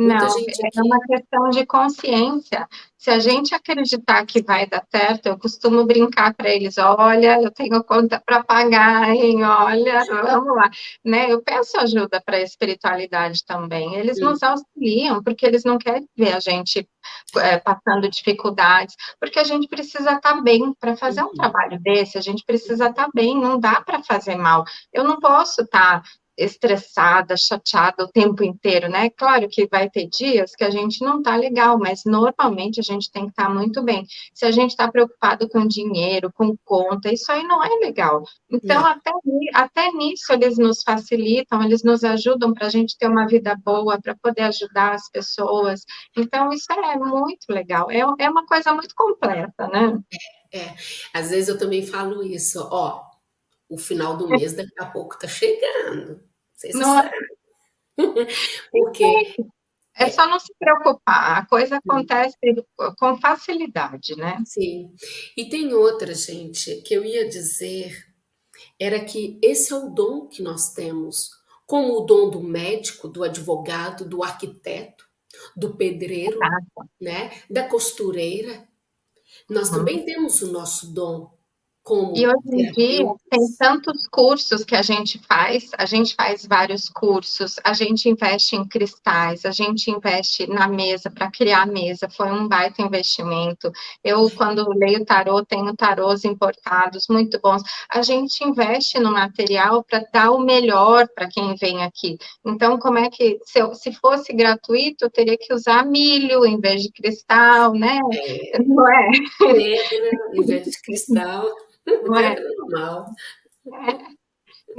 Não, é aqui... uma questão de consciência. Se a gente acreditar que vai dar certo, eu costumo brincar para eles, olha, eu tenho conta para pagar, hein? Olha, vamos lá. Né? Eu peço ajuda para a espiritualidade também. Eles Sim. nos auxiliam, porque eles não querem ver a gente é, passando dificuldades, porque a gente precisa estar tá bem para fazer um uhum. trabalho desse, a gente precisa estar tá bem, não dá para fazer mal. Eu não posso estar tá estressada, chateada o tempo inteiro, né? Claro que vai ter dias que a gente não tá legal, mas normalmente a gente tem que estar tá muito bem. Se a gente está preocupado com dinheiro, com conta, isso aí não é legal. Então, até, até nisso eles nos facilitam, eles nos ajudam para a gente ter uma vida boa, para poder ajudar as pessoas. Então, isso é muito legal. É, é uma coisa muito completa, né? É, é. Às vezes eu também falo isso, ó, o final do mês daqui a pouco tá chegando. Vocês não é. Porque é só não se preocupar, a coisa acontece com facilidade, né? Sim. E tem outra, gente, que eu ia dizer, era que esse é o dom que nós temos, como o dom do médico, do advogado, do arquiteto, do pedreiro, Exato. né, da costureira. Nós uhum. também temos o nosso dom como e hoje em dia tem tantos cursos que a gente faz, a gente faz vários cursos, a gente investe em cristais, a gente investe na mesa para criar a mesa, foi um baita investimento. Eu, quando leio tarô, tenho tarôs importados muito bons. A gente investe no material para dar o melhor para quem vem aqui. Então, como é que, se, eu, se fosse gratuito, eu teria que usar milho em vez de cristal, né? É. Não é? Pedra em vez de cristal. Não é? normal. É.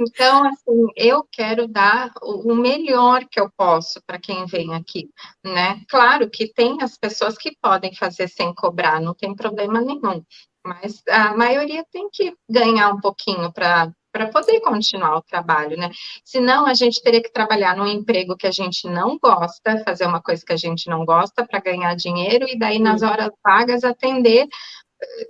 Então, assim, eu quero dar o melhor que eu posso para quem vem aqui, né? Claro que tem as pessoas que podem fazer sem cobrar, não tem problema nenhum, mas a maioria tem que ganhar um pouquinho para para poder continuar o trabalho, né? Senão a gente teria que trabalhar num emprego que a gente não gosta, fazer uma coisa que a gente não gosta para ganhar dinheiro e daí nas horas vagas atender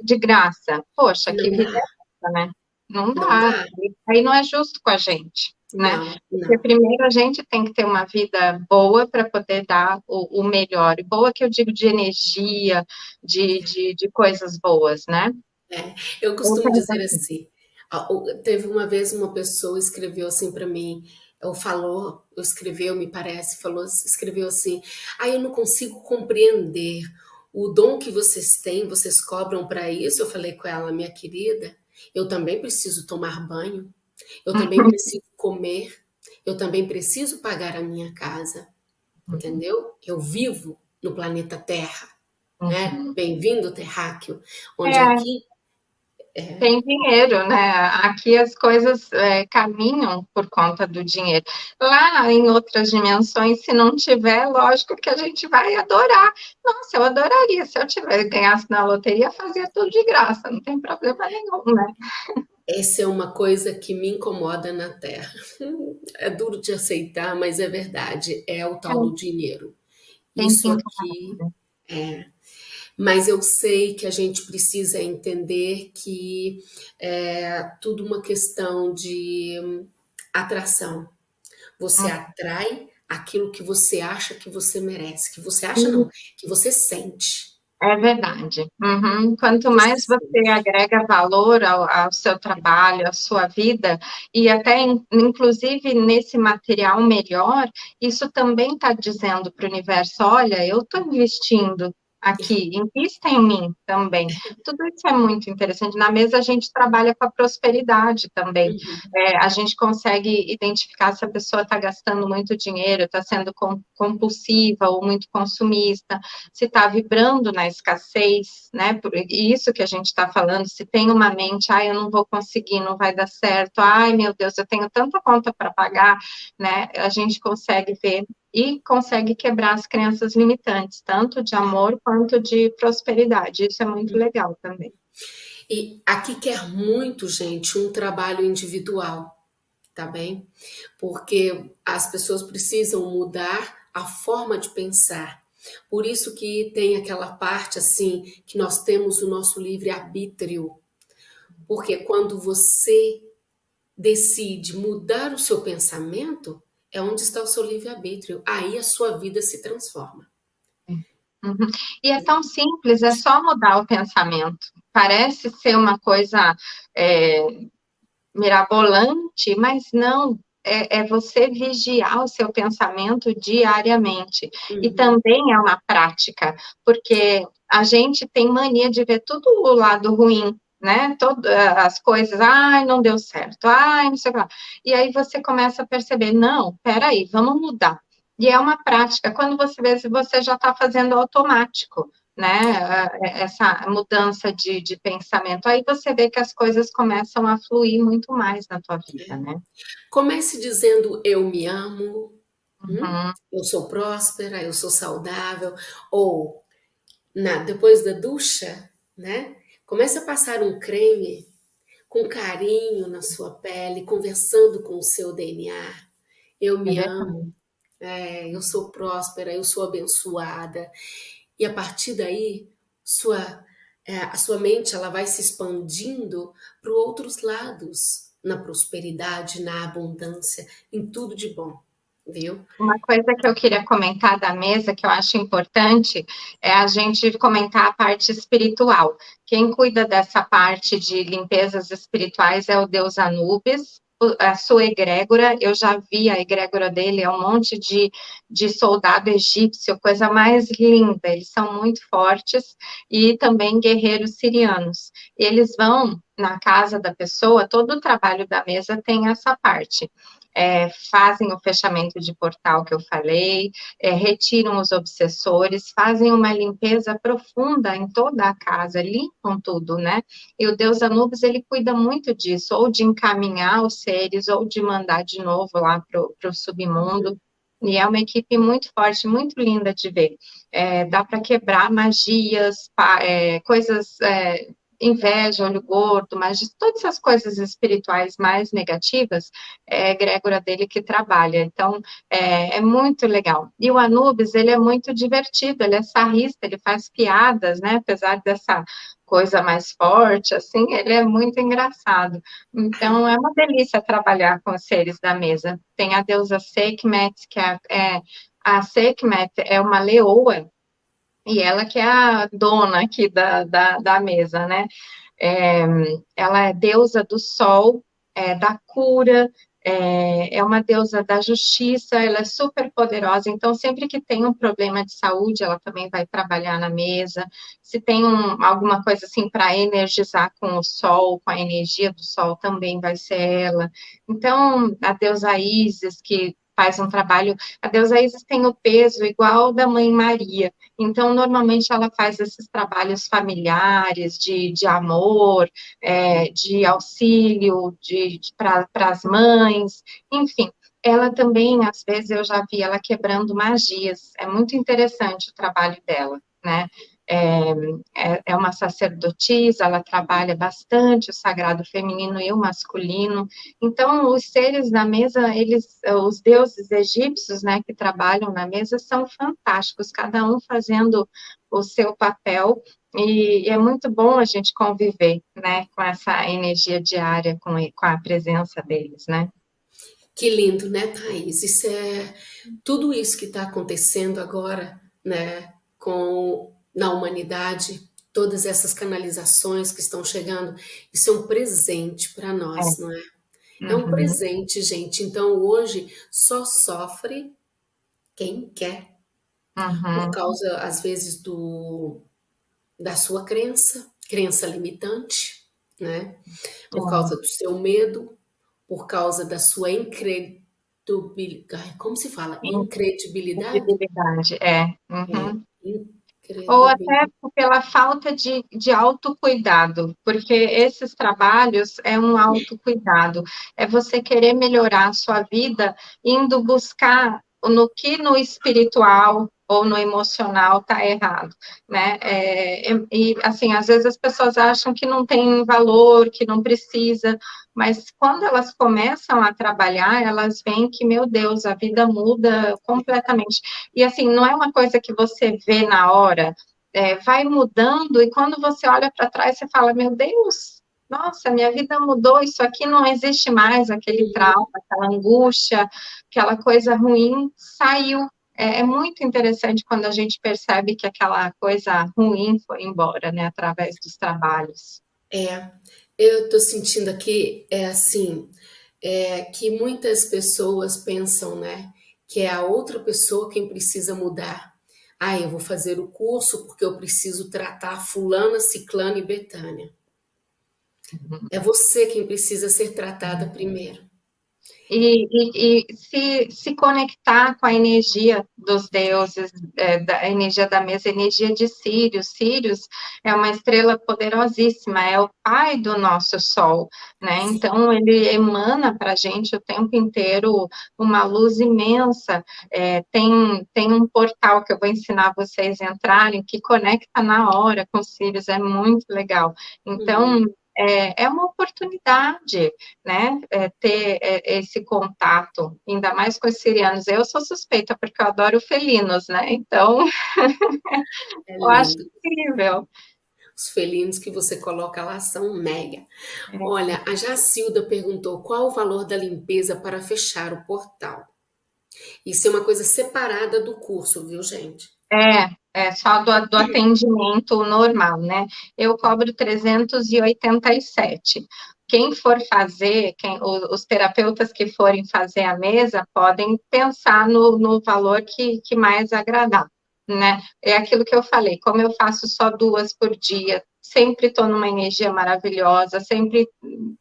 de graça. Poxa, que vida é essa, né? Não dá. Aí não é justo com a gente. Né? Não, não. Porque primeiro a gente tem que ter uma vida boa para poder dar o, o, melhor. E boa que eu digo de energia, de, de, de coisas boas, né? É, eu costumo dizer assim, teve uma vez uma pessoa escreveu assim para mim, ou falou, ou escreveu, me parece, falou, escreveu assim, ah, eu não consigo compreender o dom que vocês têm, vocês cobram para isso. Eu falei com ela, minha querida, eu também preciso tomar banho, eu também uhum. preciso comer, eu também preciso pagar a minha casa, uhum. entendeu? Eu vivo no planeta Terra, né? Uhum. Bem-vindo, terráqueo, onde é. aqui é. Tem dinheiro, né? Aqui as coisas é, caminham por conta do dinheiro. Lá em outras dimensões, se não tiver, lógico que a gente vai adorar. Nossa, eu adoraria. Se eu tivesse ganhasse na loteria, fazia tudo de graça, não tem problema nenhum, né? Essa é uma coisa que me incomoda na Terra. É duro de aceitar, mas é verdade, é o tal do dinheiro. Tem Isso aqui é. Mas eu sei que a gente precisa entender que é tudo uma questão de atração. Você Hum. atrai aquilo que você acha que você merece, que você acha não, que você sente. É verdade. Uhum. Quanto mais você agrega valor ao ao seu trabalho, à sua vida, e até in inclusive nesse material melhor, isso também tá dizendo para o universo: "Olha, eu tô investindo aqui, invista em mim também". Tudo isso é muito interessante. Na mesa a gente trabalha com a prosperidade também. Uhum. Eh, a gente consegue identificar se a pessoa tá gastando muito dinheiro, tá sendo com compulsiva ou muito consumista, se tá vibrando na escassez, né, por e isso que a gente tá falando, se tem uma mente: "Ai, eu não vou conseguir, não vai dar certo. Ai, meu Deus, eu tenho tanta conta para pagar", né, a gente consegue ver e consegue quebrar as crenças limitantes, tanto de amor quanto de prosperidade. Isso é muito legal também. E aqui quer muito, gente, um trabalho individual, tá bem? Porque as pessoas precisam mudar a forma de pensar. Por isso que tem aquela parte, assim, que nós temos o nosso livre-arbítrio. Porque quando você decide mudar o seu pensamento, é onde está o seu livre-arbítrio, aí a sua vida se transforma. Hum. Uhum. E é tão simples, é só mudar o pensamento. Parece ser uma coisa, eh, mirabolante, mas não, é é você vigiar o seu pensamento diariamente. E Uhum. também é uma prática, porque a gente tem mania de ver tudo o lado ruim, né, toda as coisas: "Ai, não deu certo. Ai, não sei o que lá". E aí você começa a perceber: "Não, espera aí, vamos mudar". E é uma prática, quando você vê, se você já tá fazendo automático, né, e essa mudança de de pensamento, aí você vê que as coisas começam a fluir muito mais na tua vida, É. né. Comece dizendo: "Eu me amo, hum, Uhum. eu sou próspera, eu sou saudável", ou na depois da ducha, né, comece a passar um creme com carinho na sua pele, conversando com o seu DNA: "Eu É me amo, verdade. eh, eu sou próspera, eu sou abençoada". E a partir daí, sua eh, a sua mente ela vai se expandindo para outros lados, na prosperidade, na abundância, em tudo de bom, viu? Uma coisa que eu queria comentar da mesa, que eu acho importante, é a gente comentar a parte espiritual. Quem cuida dessa parte de limpezas espirituais é o deus Anubis, a sua egrégora, eu já vi a egrégora dele, é um monte de de soldado egípcio, coisa mais linda, eles são muito fortes, e também guerreiros sirianos. Eles vão na casa da pessoa, todo o trabalho da mesa tem essa parte. Eh, fazem o fechamento de portal que eu falei, eh, retiram os obsessores, fazem uma limpeza profunda em toda a casa, limpam tudo, né. E o deus Anubis ele cuida muito disso, ou de encaminhar os seres, ou de mandar de novo lá para o para submundo, e é uma equipe muito forte, muito linda de ver. Eh, dá pra quebrar magias, pa eh, coisas, eh, inveja, olho gordo, magi todas essas coisas espirituais mais negativas, é a egrégora dele que trabalha, então, é é muito legal. E o Anubis ele é muito divertido, ele é sarrista, ele faz piadas, né, apesar dessa coisa mais forte, assim, ele é muito engraçado. Então é uma delícia trabalhar com os seres da mesa. Tem a deusa Sekhmet, que é é a Sekhmet é uma leoa, e ela que é a dona aqui da da da mesa, né. Eh, ela é deusa do sol, eh, da cura, eh, é uma deusa da justiça, ela é super poderosa, então sempre que tem um problema de saúde, ela também vai trabalhar na mesa. Se tem um alguma coisa, assim, pra energizar com o sol, com a energia do sol, também vai ser ela. Então, a deusa Ísis, que faz um trabalho a deusa Ísis tem o peso igual da mãe Maria, então normalmente ela faz esses trabalhos familiares, de de amor, eh, de auxílio, de de pra pras mães, enfim. Ela também, às vezes, eu já vi ela quebrando magias, é muito interessante o trabalho dela, né. É, é, é uma sacerdotisa, ela trabalha bastante o sagrado feminino e o masculino. Então, os seres na mesa, eles, os deuses egípcios, né, que trabalham na mesa, são fantásticos, cada um fazendo o seu papel, e, é muito bom a gente conviver, né, com essa energia diária, com, com a presença deles, né. Que lindo, né, Thaís? Isso é tudo isso que está acontecendo agora, né, com na humanidade, todas essas canalizações que estão chegando, isso é um presente para nós, é. não é? É um uhum. presente, gente. Então, hoje, só sofre quem quer. Uhum. Por causa, às vezes, do, da sua crença, crença limitante, né? Por uhum. causa do seu medo, por causa da sua incredibilidade. Como se fala? Incredibilidade? Incredibilidade, é. Uhum. Ou até pela falta de, de autocuidado, porque esses trabalhos é um autocuidado, é você querer melhorar a sua vida indo buscar no que no espiritual ou no emocional está errado, né? É, e assim, às vezes as pessoas acham que não tem valor, que não precisa, mas quando elas começam a trabalhar, elas veem que, meu Deus, a vida muda completamente. E assim, não é uma coisa que você vê na hora, é, vai mudando, e quando você olha para trás, você fala, meu Deus, nossa, minha vida mudou, isso aqui não existe mais, aquele trauma, aquela angústia, aquela coisa ruim saiu. É, é muito interessante quando a gente percebe que aquela coisa ruim foi embora, né, através dos trabalhos. É, eu estou sentindo aqui, é assim, é, que muitas pessoas pensam, né, que é a outra pessoa quem precisa mudar. Ah, eu vou fazer o curso porque eu preciso tratar fulana, ciclana e betânia. Uhum. É você quem precisa ser tratada primeiro e, e, e, se, se conectar com a energia dos deuses, é, da energia da mesa, energia de Sirius. Sirius é uma estrela poderosíssima, é o pai do nosso Sol, né? Então, ele emana para a gente o tempo inteiro uma luz imensa. É, tem, tem um portal que eu vou ensinar vocês a entrarem, que conecta na hora com Sirius, é muito legal. Então, uhum é, é uma oportunidade, né, é, ter é, esse contato, ainda mais com os sirianos. Eu sou suspeita, porque eu adoro felinos, né, então, eu acho incrível. Os felinos que você coloca lá são mega. É. Olha, a Jacilda perguntou qual o valor da limpeza para fechar o portal. Isso é uma coisa separada do curso, viu, gente? É, é só do, do atendimento normal, né? Eu cobro 387. Quem for fazer, quem, os terapeutas que forem fazer a mesa podem pensar no, no valor que, que mais agradar, né? É aquilo que eu falei, como eu faço só duas por dia, sempre estou numa energia maravilhosa, sempre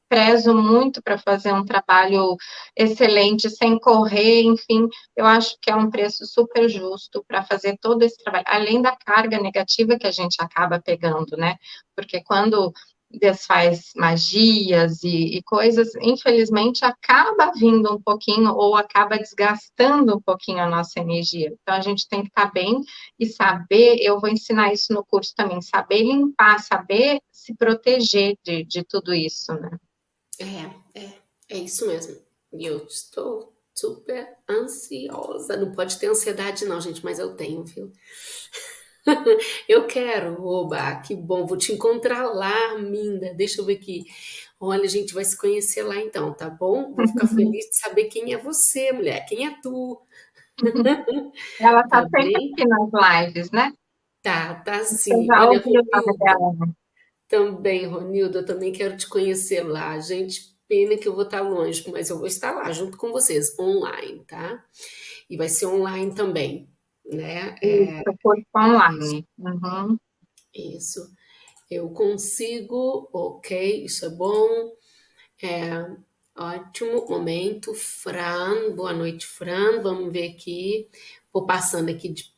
prezo muito para fazer um trabalho excelente, sem correr, enfim, eu acho que é um preço super justo para fazer todo esse trabalho, além da carga negativa que a gente acaba pegando, né? Porque quando desfaz magias e, e, coisas, infelizmente acaba vindo um pouquinho ou acaba desgastando um pouquinho a nossa energia. Então a gente tem que estar tá bem e saber, eu vou ensinar isso no curso também, saber limpar, saber se proteger de, de tudo isso, né? É, é, é isso mesmo. E eu estou super ansiosa. Não pode ter ansiedade não, gente, mas eu tenho, viu? eu quero, oba, que bom, vou te encontrar lá, Minda, deixa eu ver aqui. Olha, a gente vai se conhecer lá então, tá bom? Vou ficar feliz de saber quem é você, mulher, quem é tu. Ela tá, tá sempre bem? aqui nas lives, né? Tá, tá sim. Olha, Ronildo, também, Ronildo, eu também quero te conhecer lá. Gente, pena que eu vou estar longe, mas eu vou estar lá junto com vocês, online, tá? E vai ser online também né? Isso, é, curso online. Uhum. Isso. Eu consigo, ok, isso é bom. É, ótimo momento. Fran, boa noite, Fran. Vamos ver aqui. Vou passando aqui de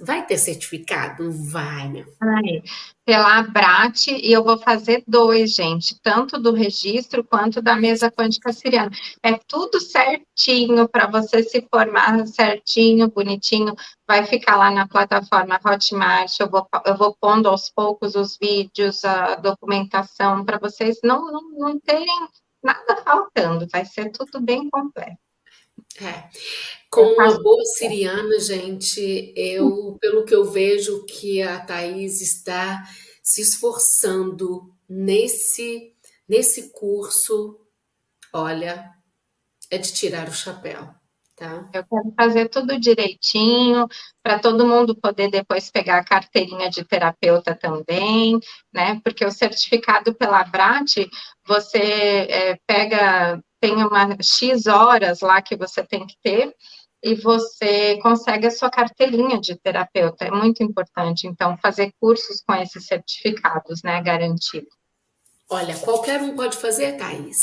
Vai ter certificado? Vai, meu. Vai. Pela Abrat, e eu vou fazer dois, gente, tanto do registro quanto da mesa quântica siriana. É tudo certinho para você se formar certinho, bonitinho. Vai ficar lá na plataforma Hotmart. Eu vou, eu vou pondo aos poucos os vídeos, a documentação, para vocês não, não, não terem nada faltando. Vai ser tudo bem completo. É. Com uma boa siriana, gente, eu, pelo que eu vejo que a Thaís está se esforçando nesse, nesse curso, olha, é de tirar o chapéu. Tá. Eu quero fazer tudo direitinho, para todo mundo poder depois pegar a carteirinha de terapeuta também, né? Porque o certificado pela BRAT, você é, pega tem uma X horas lá que você tem que ter, e você consegue a sua carteirinha de terapeuta, é muito importante, então, fazer cursos com esses certificados, né, garantido. Olha, qualquer um pode fazer, Thais?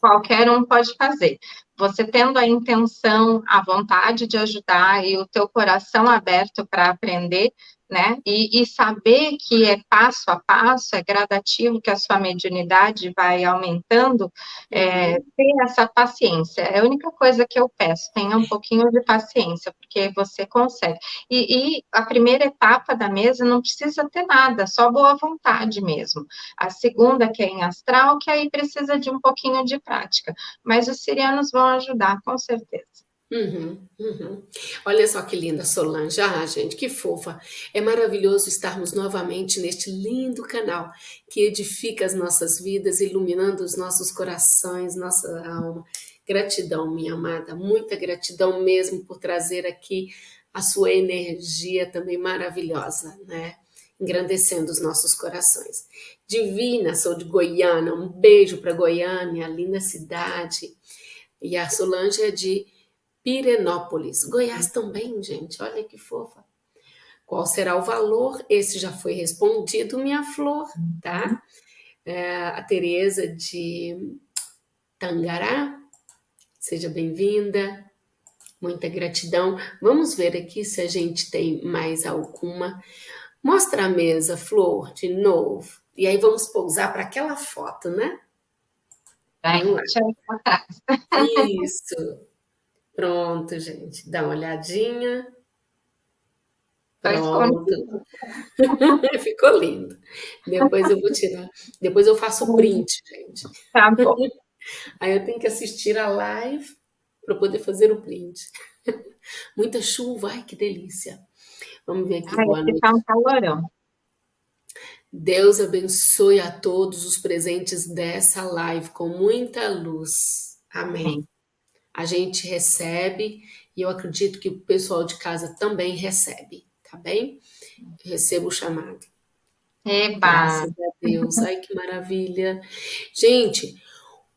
Qualquer um pode fazer. Você tendo a intenção, a vontade de ajudar e o teu coração aberto para aprender, né? E, e, saber que é passo a passo, é gradativo, que a sua mediunidade vai aumentando, é, essa paciência. É a única coisa que eu peço, tenha um pouquinho de paciência, porque você consegue. E, e a primeira etapa da mesa não precisa ter nada, só boa vontade mesmo. A segunda, que é em astral, que aí precisa de um pouquinho de prática. Mas os sirianos vão ajudar, com certeza. Uhum, uhum. Olha só que linda Solange, ah, gente, que fofa. É maravilhoso estarmos novamente neste lindo canal que edifica as nossas vidas, iluminando os nossos corações, nossa alma. Gratidão, minha amada, muita gratidão mesmo por trazer aqui a sua energia também maravilhosa, né? Engrandecendo os nossos corações. Divina, sou de Goiânia, um beijo para Goiânia, linda cidade. E a Solange é de Pirenópolis. Goiás também, gente, olha que fofa. Qual será o valor? Esse já foi respondido, minha flor, tá? É, a Tereza de Tangará, seja bem-vinda, muita gratidão. Vamos ver aqui se a gente tem mais alguma. Mostra a mesa, Flor, de novo. E aí vamos pousar para aquela foto, né? Isso. Pronto, gente. Dá uma olhadinha. Tá Pronto. Ficou lindo. Depois eu vou tirar. Depois eu faço o print, gente. Tá bom. Aí eu tenho que assistir a live para poder fazer o print. Muita chuva, ai que delícia. Vamos ver aqui. Ai, Boa noite. Tá um calorão. Deus abençoe a todos os presentes dessa live com muita luz. Amém a gente recebe e eu acredito que o pessoal de casa também recebe, tá bem? Eu recebo o chamado. Eba! Graças a Deus, ai que maravilha. Gente,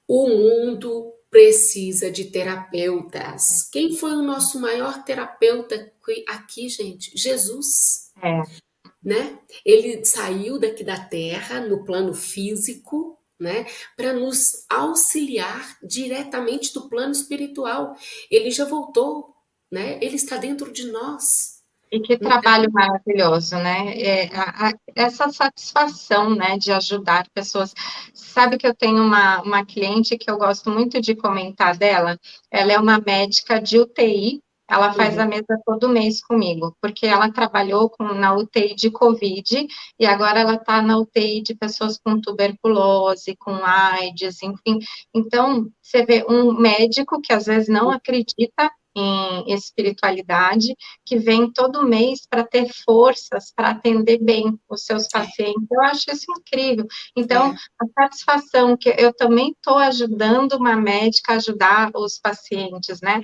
o mundo precisa de terapeutas. Quem foi o nosso maior terapeuta aqui, gente? Jesus. É. Né? Ele saiu daqui da terra no plano físico, né, para nos auxiliar diretamente do plano espiritual. Ele já voltou, né? Ele está dentro de nós. E que trabalho então, maravilhoso, né? É, a, a, essa satisfação, né, de ajudar pessoas. Sabe que eu tenho uma, uma cliente que eu gosto muito de comentar dela? Ela é uma médica de UTI, ela faz uhum. a mesa todo mês comigo, porque ela trabalhou com, na UTI de Covid e agora ela está na UTI de pessoas com tuberculose, com AIDS, enfim. Então, você vê um médico que às vezes não acredita em espiritualidade, que vem todo mês para ter forças para atender bem os seus pacientes. Eu acho isso incrível. Então, é. a satisfação que eu também estou ajudando uma médica a ajudar os pacientes, né?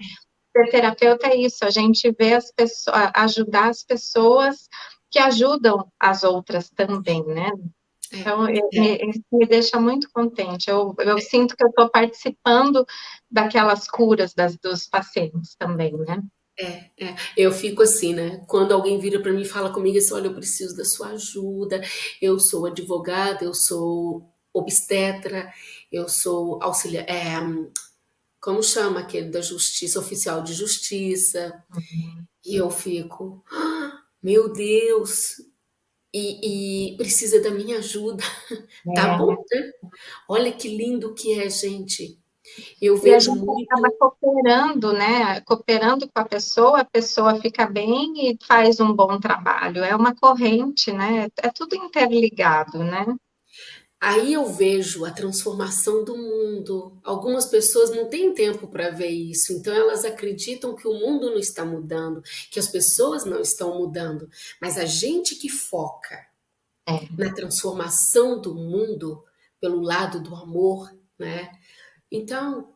Ser terapeuta é isso, a gente vê as pessoas, ajudar as pessoas que ajudam as outras também, né? É, então, é. me, me, deixa muito contente. Eu, eu sinto que eu estou participando daquelas curas das, dos pacientes também, né? É, é, eu fico assim, né? Quando alguém vira para mim e fala comigo assim, olha, eu preciso da sua ajuda, eu sou advogada, eu sou obstetra, eu sou auxiliar, é, como chama aquele da justiça, oficial de justiça, uhum. e eu fico, ah, Meu Deus, e, e precisa da minha ajuda. Tá bom, É. né? Olha que lindo que é, gente. Eu E a vejo gente acaba muito cooperando, né, cooperando com a pessoa, a pessoa fica bem e faz um bom trabalho. É uma corrente, né, é tudo interligado, né. Aí eu vejo a transformação do mundo. Algumas pessoas não têm tempo para ver isso, então elas acreditam que o mundo não está mudando, que as pessoas não estão mudando. Mas a gente que foca É. na transformação do mundo pelo lado do amor, né? Então,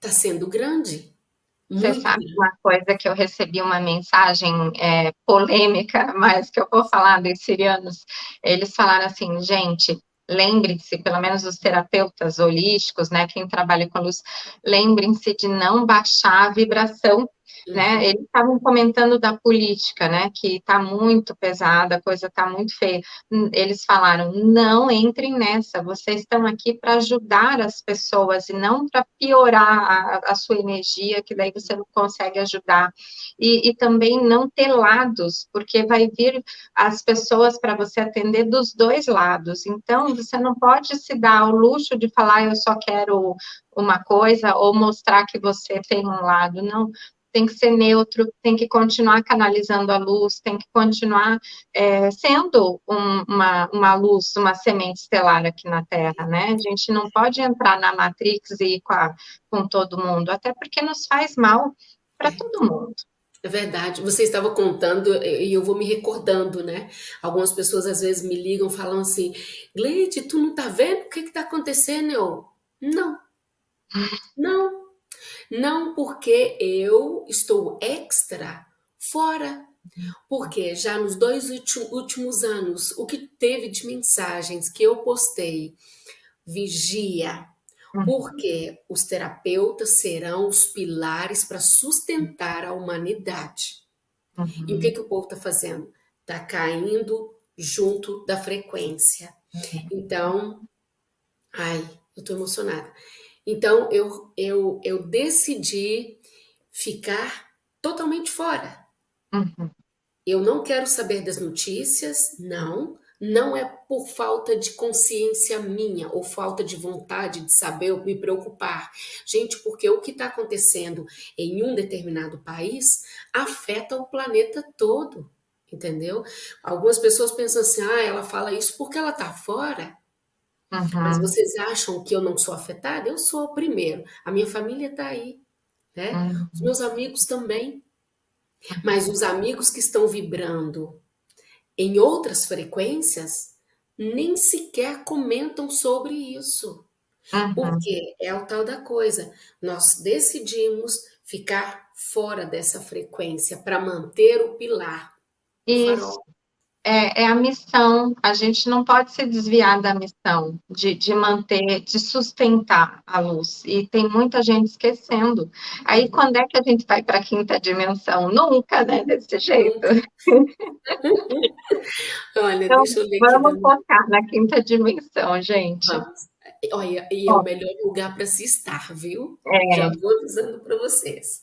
tá sendo grande, Você sabe uma coisa que eu recebi uma mensagem, eh, polêmica, mas que eu vou falar dos sirianos, eles falaram assim: "Gente, lembrem-se, pelo menos os terapeutas holísticos, né, quem trabalha com luz, lembrem-se de não baixar a vibração", né. Uhum. Eles estavam comentando da política, né, que tá muito pesada, a coisa tá muito feia. Hum, eles falaram: "Não entrem nessa, vocês estão aqui para ajudar as pessoas e não para piorar a a sua energia, que daí você não consegue ajudar. E e também não ter lados, porque vai vir as pessoas para você atender dos 2 lados, então você não pode se dar ao luxo de falar: 'Eu só quero uma coisa' ou mostrar que você tem um lado, não, tem que ser neutro, tem que continuar canalizando a luz, tem que continuar, eh, sendo um uma uma luz, uma semente estelar aqui na Terra, né. A gente não pode entrar na Matrix e ir com a com todo mundo, até porque nos faz mal para É. todo mundo. É verdade. Você estava contando e eu vou me recordando, né. Algumas pessoas às vezes me ligam, falam assim: "Gleide, tu não tá vendo o que que tá acontecendo?" Eu: "Não". Não. Não, porque eu estou extra fora. Porque já nos 2 últi últimos anos, o que teve de mensagens que eu postei, vigia, Uhum. porque os terapeutas serão os pilares para sustentar a humanidade. E o que Uhum. que o povo tá fazendo? Tá caindo junto da frequência. Uhum. Então, ai, eu tô emocionada. Então eu eu eu decidi ficar totalmente fora. Uhum. Eu não quero saber das notícias, não, não é por falta de consciência minha ou falta de vontade de saber ou me preocupar. Gente, porque o que tá acontecendo em um determinado país afeta o planeta todo, entendeu? Algumas pessoas pensam assim: "Ah, ela fala isso porque ela tá fora". Mas Uhum. vocês acham que eu não sou afetada? Eu sou, primeiro, a minha família tá aí, né, os Uhum. meus amigos também. Mas os amigos que estão vibrando em outras frequências, nem sequer comentam sobre isso. Uhum. Porque é o tal da coisa, nós decidimos ficar fora dessa frequência para manter o pilar, o Isso. farol. É é a missão, a gente não pode se desviar da missão, de de manter, de sustentar a luz, e tem muita gente esquecendo. Aí quando é que a gente vai para a 5ª dimensão? Nunca, né, desse jeito. Olha, Então, deixa eu aqui da vamos minha focar na 5ª dimensão, gente. Vamos. Olha, e é o melhor lugar para se estar, viu? Já É. vou avisando para vocês.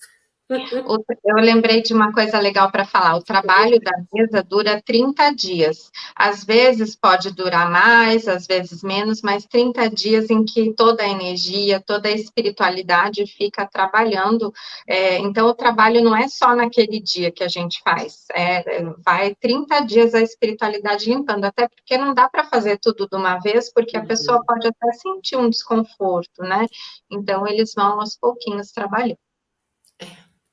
Eu lembrei de uma coisa legal para falar, o trabalho da mesa dura 30 dias. Às vezes pode durar mais, às vezes menos, mas 30 dias em que toda a energia, toda a espiritualidade fica trabalhando, eh, então o trabalho não é só naquele dia que a gente faz, eh, vai 30 dias a espiritualidade limpando, até porque não dá para fazer tudo de uma vez, porque a pessoa Uhum. pode até sentir um desconforto, né. Então eles vão aos pouquinhos trabalhando.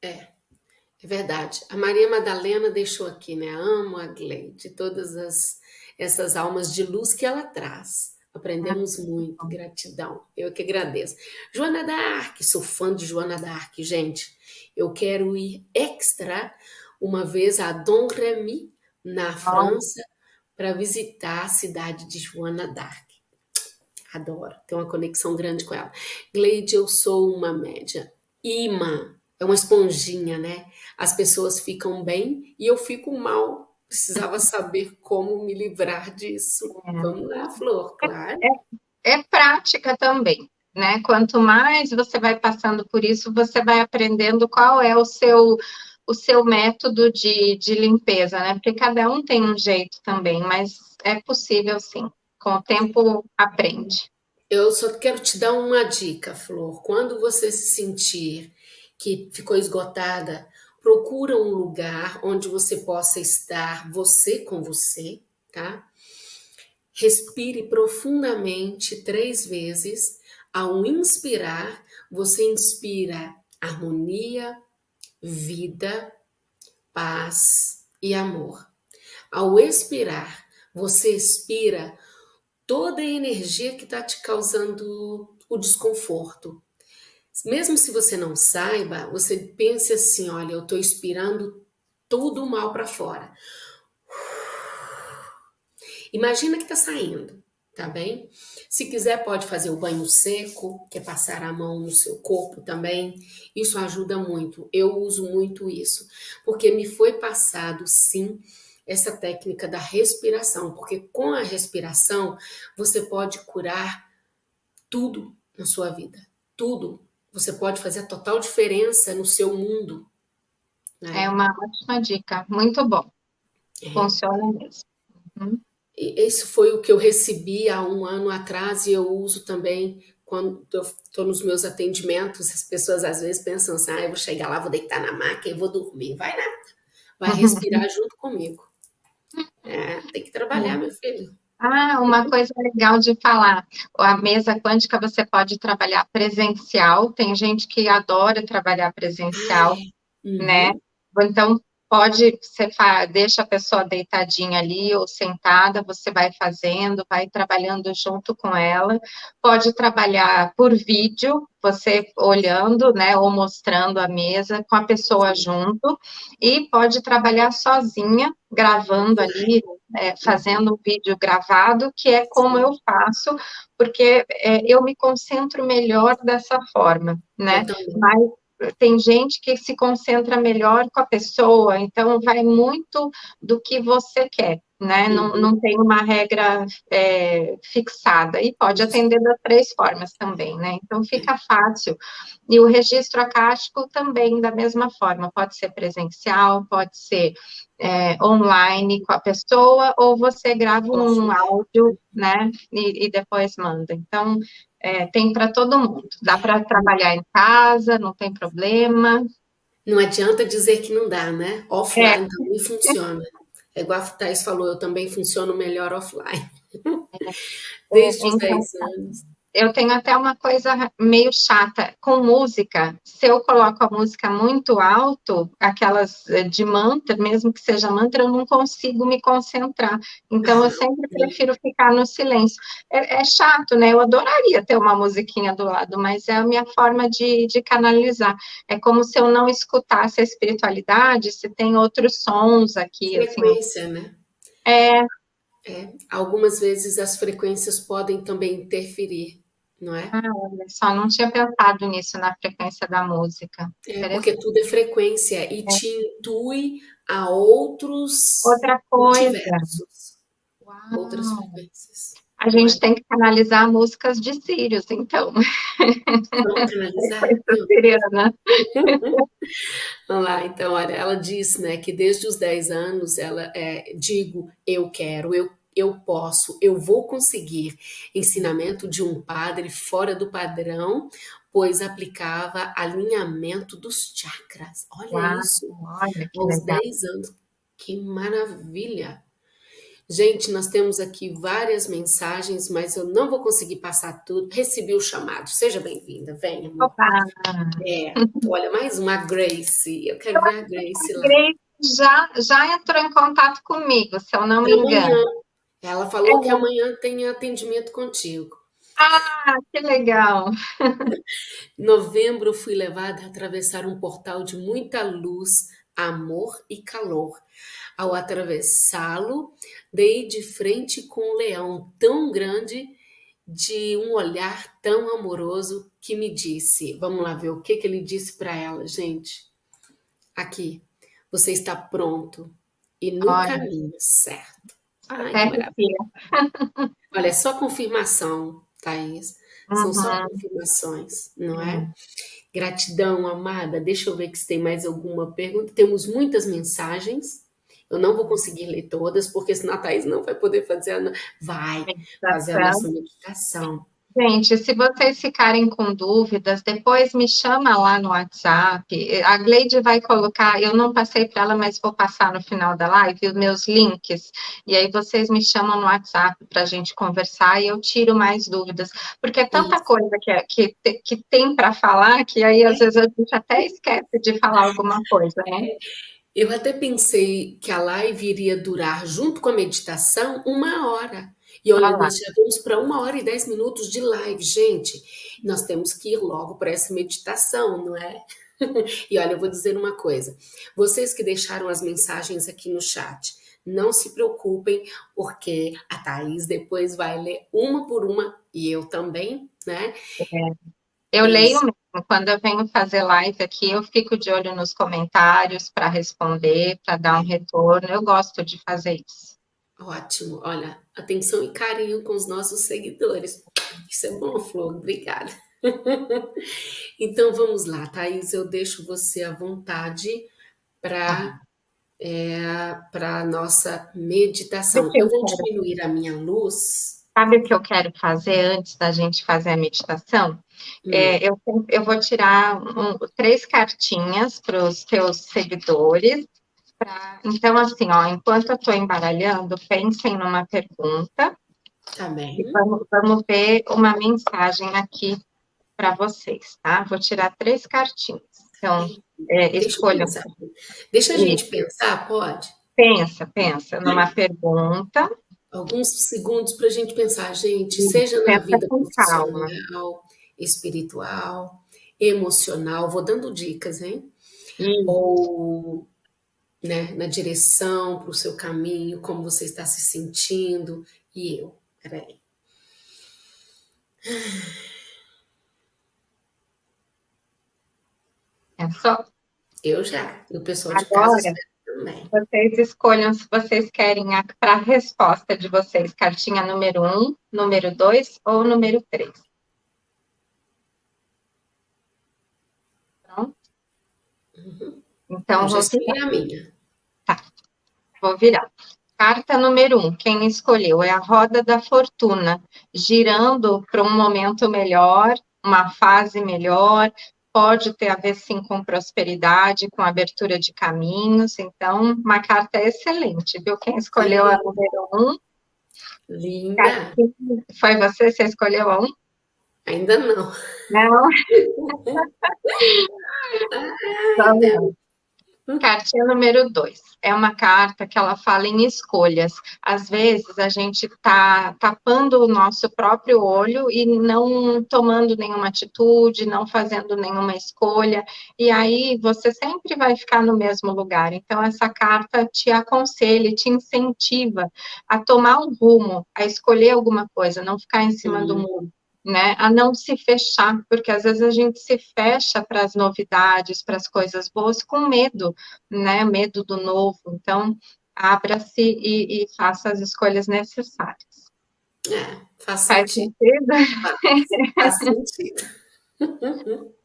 É, é, verdade. A Maria Madalena deixou aqui, né, amo a Gleide, todas as essas almas de luz que ela traz. Ah, Aprendemos que muito, gratidão. Eu que agradeço. Joana d'Arc, sou fã de Joana d'Arc, gente. Eu quero ir extra uma vez a Domremy, na Olha. França, para visitar a cidade de Joana d'Arc. Adoro, tenho uma conexão grande com ela. Gleide, eu sou uma médium imã, é uma esponjinha, né. As pessoas ficam bem e eu fico mal. Precisava saber como me livrar disso. Vamos lá, flor, claro. É, é, é prática também, né, quanto mais você vai passando por isso, você vai aprendendo qual é o seu o seu método de, de limpeza, né? Porque cada um tem um jeito também, mas é possível sim. Com o tempo, aprende. Eu só quero te dar uma dica, Flor. Quando você se sentir que ficou esgotada, procura um lugar onde você possa estar você com você, tá? Respire profundamente três vezes. Ao inspirar, você inspira harmonia, vida, paz e amor. Ao expirar, você expira toda a energia que está te causando o desconforto. Mesmo se você não saiba, você pense assim: olha, eu estou expirando tudo mal para fora. Imagina que está saindo, tá bem? Se quiser, pode fazer o banho seco, que é passar a mão no seu corpo também. Isso ajuda muito. Eu uso muito isso, porque me foi passado, sim, essa técnica da respiração, porque com a respiração você pode curar tudo na sua vida, tudo. Você pode fazer a total diferença no seu mundo. Né? É uma ótima dica, muito bom. É. Funciona mesmo. Uhum. Esse foi o que eu recebi há um ano atrás e eu uso também quando eu estou nos meus atendimentos. As pessoas às vezes pensam assim: ah, eu vou chegar lá, vou deitar na maca e vou dormir. Vai nada. Vai respirar junto comigo. É, tem que trabalhar, meu filho. Ah, uma coisa legal de falar. A mesa quântica você pode trabalhar presencial. Tem gente que adora trabalhar presencial, uhum. né? Então, pode, você deixa a pessoa deitadinha ali ou sentada, você vai fazendo, vai trabalhando junto com ela. Pode trabalhar por vídeo, você olhando, né, ou mostrando a mesa com a pessoa junto, e pode trabalhar sozinha, gravando ali, é, fazendo um vídeo gravado, que é como eu faço, porque é, eu me concentro melhor dessa forma, né? Mas tem gente que se concentra melhor com a pessoa, então vai muito do que você quer, né? Uhum. Não, não tem uma regra é, fixada, e pode atender das três formas também, né? Então fica fácil. E o registro acástico também, da mesma forma, pode ser presencial, pode ser é, online com a pessoa, ou você grava um áudio, né? E, e depois manda. Então, é, tem para todo mundo. Dá para trabalhar em casa, não tem problema. Não adianta dizer que não dá, né? Offline é. também funciona. É igual a Thais falou, eu também funciono melhor offline. É. Desde os 10 então, anos eu tenho até uma coisa meio chata com música. Se eu coloco a música muito alto, aquelas eh, de mantra, mesmo que seja mantra, eu não consigo me concentrar. Então, eu sempre prefiro ficar no silêncio. É, é chato, né? Eu adoraria ter uma musiquinha do lado, mas é a minha forma de, de canalizar. É como se eu não escutasse a espiritualidade, se tem outros sons aqui. Assim. Frequência, assim. né? É, é, algumas vezes as frequências podem também interferir não é? Ah, olha só, não tinha pensado nisso na frequência da música. É, porque tudo é frequência e é. te intui a outros Outra coisa. Multiversos, outras frequências. A gente tem que canalizar músicas de Sirius, então. Vamos canalizar? Vamos lá, então, olha, ela diz, né, que desde os 10 anos ela é, digo, eu quero, eu eu posso, eu vou conseguir. Ensinamento de um padre fora do padrão, pois aplicava alinhamento dos chakras. Olha Uau, isso, olha, aos 10 anos. Que maravilha! Gente, nós temos aqui várias mensagens, mas eu não vou conseguir passar tudo. Recebi o chamado. Seja bem-vinda, venha. Opa! É, olha, mais uma Grace. Eu quero ver a Grace lá. Grace já, já entrou em contato comigo, se eu não me engano. Ela falou é. que amanhã tem atendimento contigo. Ah, que legal! Em novembro, fui levada a atravessar um portal de muita luz, amor e calor. Ao atravessá-lo, dei de frente com um leão tão grande, de um olhar tão amoroso, que me disse: Vamos lá ver o que, que ele disse para ela, gente. Aqui, você está pronto e no Olha. caminho certo. Ai, é, Olha, é só confirmação, Thaís. Uhum. São só confirmações, não é? Uhum. Gratidão, amada. Deixa eu ver se tem mais alguma pergunta. Temos muitas mensagens. Eu não vou conseguir ler todas, porque senão a Thaís não vai poder fazer a... Vai fazer a nossa meditação. Gente, se vocês ficarem com dúvidas, depois me chama lá no WhatsApp. A Gleide vai colocar, eu não passei para ela, mas vou passar no final da live os meus links. E aí vocês me chamam no WhatsApp para a gente conversar e eu tiro mais dúvidas. Porque é tanta Isso. coisa que, que, que tem para falar que aí às vezes a gente até esquece de falar alguma coisa, né? Eu até pensei que a live iria durar, junto com a meditação, uma hora. E olha, ah, nós já vamos para uma hora e dez minutos de live, gente. Nós temos que ir logo para essa meditação, não é? e olha, eu vou dizer uma coisa. Vocês que deixaram as mensagens aqui no chat, não se preocupem, porque a Thaís depois vai ler uma por uma, e eu também, né? É. Eu leio mesmo. Quando eu venho fazer live aqui, eu fico de olho nos comentários para responder, para dar um retorno. Eu gosto de fazer isso. Ótimo. Olha, atenção e carinho com os nossos seguidores. Isso é bom, Flor. Obrigada. então, vamos lá, Thaís. Eu deixo você à vontade para é, a nossa meditação. Eu vou diminuir a minha luz. Sabe o que eu quero fazer antes da gente fazer a meditação? Hum. É, eu, eu vou tirar um, três cartinhas para os teus seguidores Então, assim, ó, enquanto eu estou embaralhando, pensem numa pergunta. Tá bem. Vamos, vamos ver uma mensagem aqui para vocês, tá? Vou tirar três cartinhas. Então, é, escolham. Deixa a gente pensar, pode? Pensa, pensa numa pergunta. Alguns segundos para a gente pensar, gente, seja na vida profissional, calma. espiritual, emocional, vou dando dicas, hein? Hum. Ou né, na direção, para o seu caminho, como você está se sentindo. E eu, peraí. É só. Eu já. E o pessoal de Agora, casa também. Vocês escolham se vocês querem para a resposta de vocês, cartinha número 1, um, número 2 ou número 3. Pronto? Uhum. Então, eu vou virar. a minha. Tá, vou virar. Carta número um, quem escolheu é a roda da fortuna, girando para um momento melhor, uma fase melhor, pode ter a ver sim com prosperidade, com abertura de caminhos, então, uma carta excelente, viu? Quem escolheu a número um. Linda. Foi você, você escolheu a um? Ainda não. Não? Vamos. Cartinha número dois. É uma carta que ela fala em escolhas. Às vezes a gente está tapando o nosso próprio olho e não tomando nenhuma atitude, não fazendo nenhuma escolha, e aí você sempre vai ficar no mesmo lugar. Então, essa carta te aconselha, te incentiva a tomar um rumo, a escolher alguma coisa, não ficar em cima uhum. do muro né, a não se fechar, porque às vezes a gente se fecha para as novidades, para as coisas boas, com medo, né, medo do novo. Então, abra-se e, e, faça as escolhas necessárias. É, faz, faz sentido. sentido? Faz, faz sentido.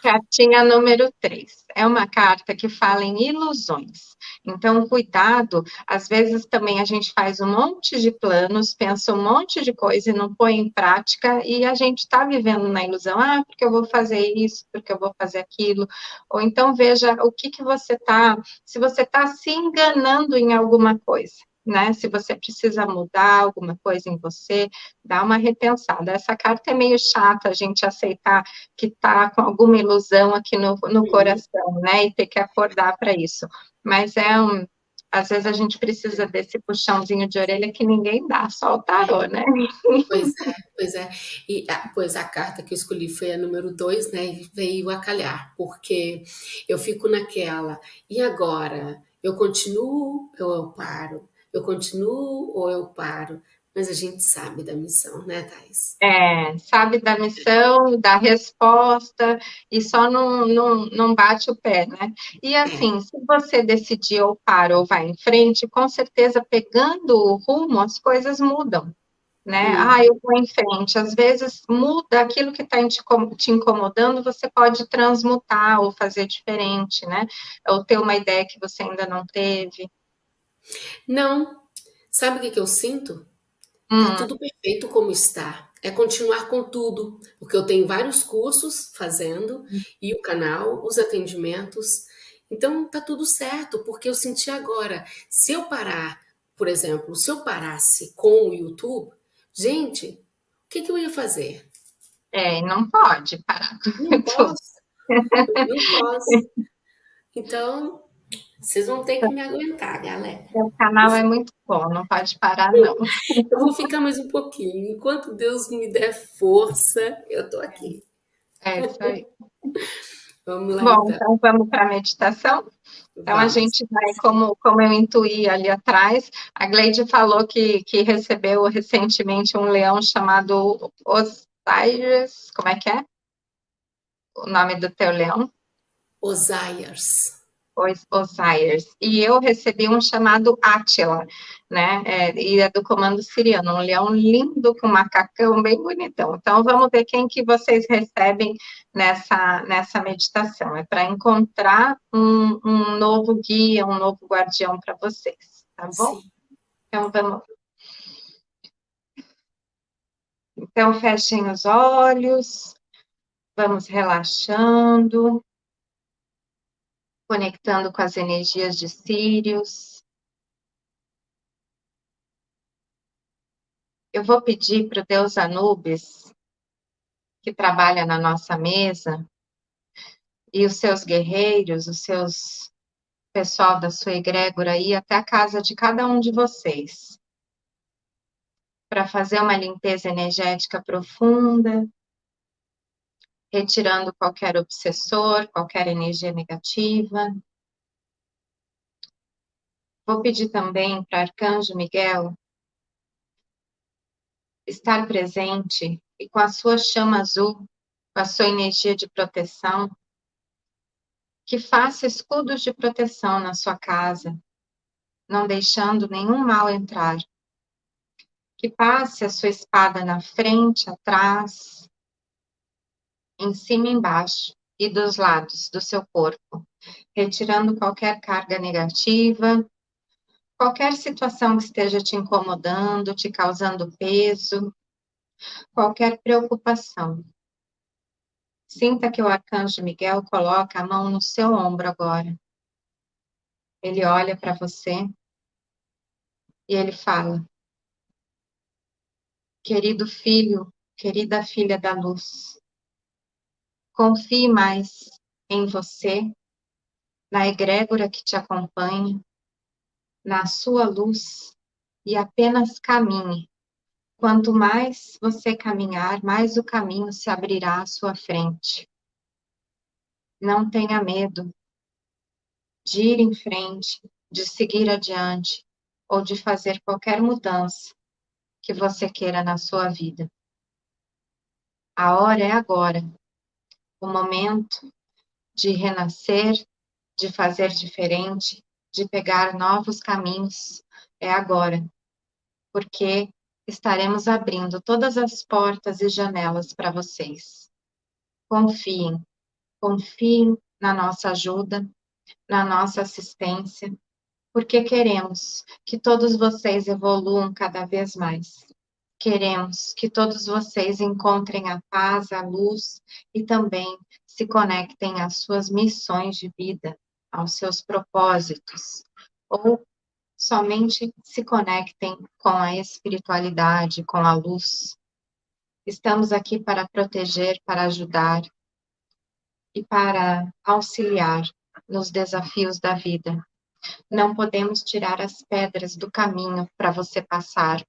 Cartinha número 3. É uma carta que fala em ilusões. Então, cuidado, às vezes também a gente faz um monte de planos, pensa um monte de coisa e não põe em prática, e a gente está vivendo na ilusão, ah, porque eu vou fazer isso, porque eu vou fazer aquilo. Ou então veja o que, que você está, se você está se enganando em alguma coisa né? Se você precisa mudar alguma coisa em você, dá uma repensada. Essa carta é meio chata a gente aceitar que está com alguma ilusão aqui no, no coração, né? E ter que acordar para isso. Mas é um. Às vezes a gente precisa desse puxãozinho de orelha que ninguém dá, só o tarô, né? Pois é, pois é. E ah, pois a carta que eu escolhi foi a número dois, né? E veio a calhar, porque eu fico naquela, e agora? Eu continuo ou eu paro? Eu continuo ou eu paro? Mas a gente sabe da missão, né, Thais? É, sabe da missão, da resposta, e só não, não, não bate o pé, né? E é. assim, é. se você decidir ou para ou vai em frente, com certeza, pegando o rumo, as coisas mudam. né? Hum. Ah, eu vou em frente. Às vezes muda aquilo que está te incomodando, você pode transmutar ou fazer diferente, né? Ou ter uma ideia que você ainda não teve. Não. Sabe o que, que eu sinto? Tá hum. Tudo perfeito como está. É continuar com tudo, porque eu tenho vários cursos fazendo hum. e o canal, os atendimentos. Então tá tudo certo, porque eu senti agora, se eu parar, por exemplo, se eu parasse com o YouTube, Gente, o que, que eu ia fazer? É, não pode parar. Não posso. não posso. Então, vocês vão ter que me aguentar, galera. O canal é muito bom, não pode parar, não. Eu vou ficar mais um pouquinho. Enquanto Deus me der força, eu tô aqui. É isso aí. Vamos lá. Bom, então, então vamos para a meditação? Então, Vamos. a gente vai, como, como eu intuí ali atrás, a Gleide falou que, que recebeu recentemente um leão chamado Osiris, como é que é? O nome do teu leão? Osiris. Osiris. E eu recebi um chamado Átila, né? É, e é do comando siriano, um leão lindo com macacão bem bonitão. Então, vamos ver quem que vocês recebem nessa, nessa meditação. É para encontrar um, um novo guia, um novo guardião para vocês, tá bom? Sim. Então, vamos. Então, fechem os olhos, vamos relaxando conectando com as energias de Sírios. Eu vou pedir para o Deus Anubis, que trabalha na nossa mesa, e os seus guerreiros, os seus pessoal da sua egrégora ir até a casa de cada um de vocês, para fazer uma limpeza energética profunda, retirando qualquer obsessor, qualquer energia negativa. Vou pedir também para Arcanjo Miguel estar presente e com a sua chama azul, com a sua energia de proteção, que faça escudos de proteção na sua casa, não deixando nenhum mal entrar. Que passe a sua espada na frente, atrás, em cima e embaixo e dos lados do seu corpo, retirando qualquer carga negativa, qualquer situação que esteja te incomodando, te causando peso, qualquer preocupação. Sinta que o arcanjo Miguel coloca a mão no seu ombro agora. Ele olha para você e ele fala: Querido filho, querida filha da luz, Confie mais em você, na egrégora que te acompanha, na sua luz e apenas caminhe. Quanto mais você caminhar, mais o caminho se abrirá à sua frente. Não tenha medo de ir em frente, de seguir adiante ou de fazer qualquer mudança que você queira na sua vida. A hora é agora o momento de renascer, de fazer diferente, de pegar novos caminhos é agora, porque estaremos abrindo todas as portas e janelas para vocês. Confiem, confiem na nossa ajuda, na nossa assistência, porque queremos que todos vocês evoluam cada vez mais. Queremos que todos vocês encontrem a paz, a luz e também se conectem às suas missões de vida, aos seus propósitos, ou somente se conectem com a espiritualidade, com a luz. Estamos aqui para proteger, para ajudar e para auxiliar nos desafios da vida. Não podemos tirar as pedras do caminho para você passar,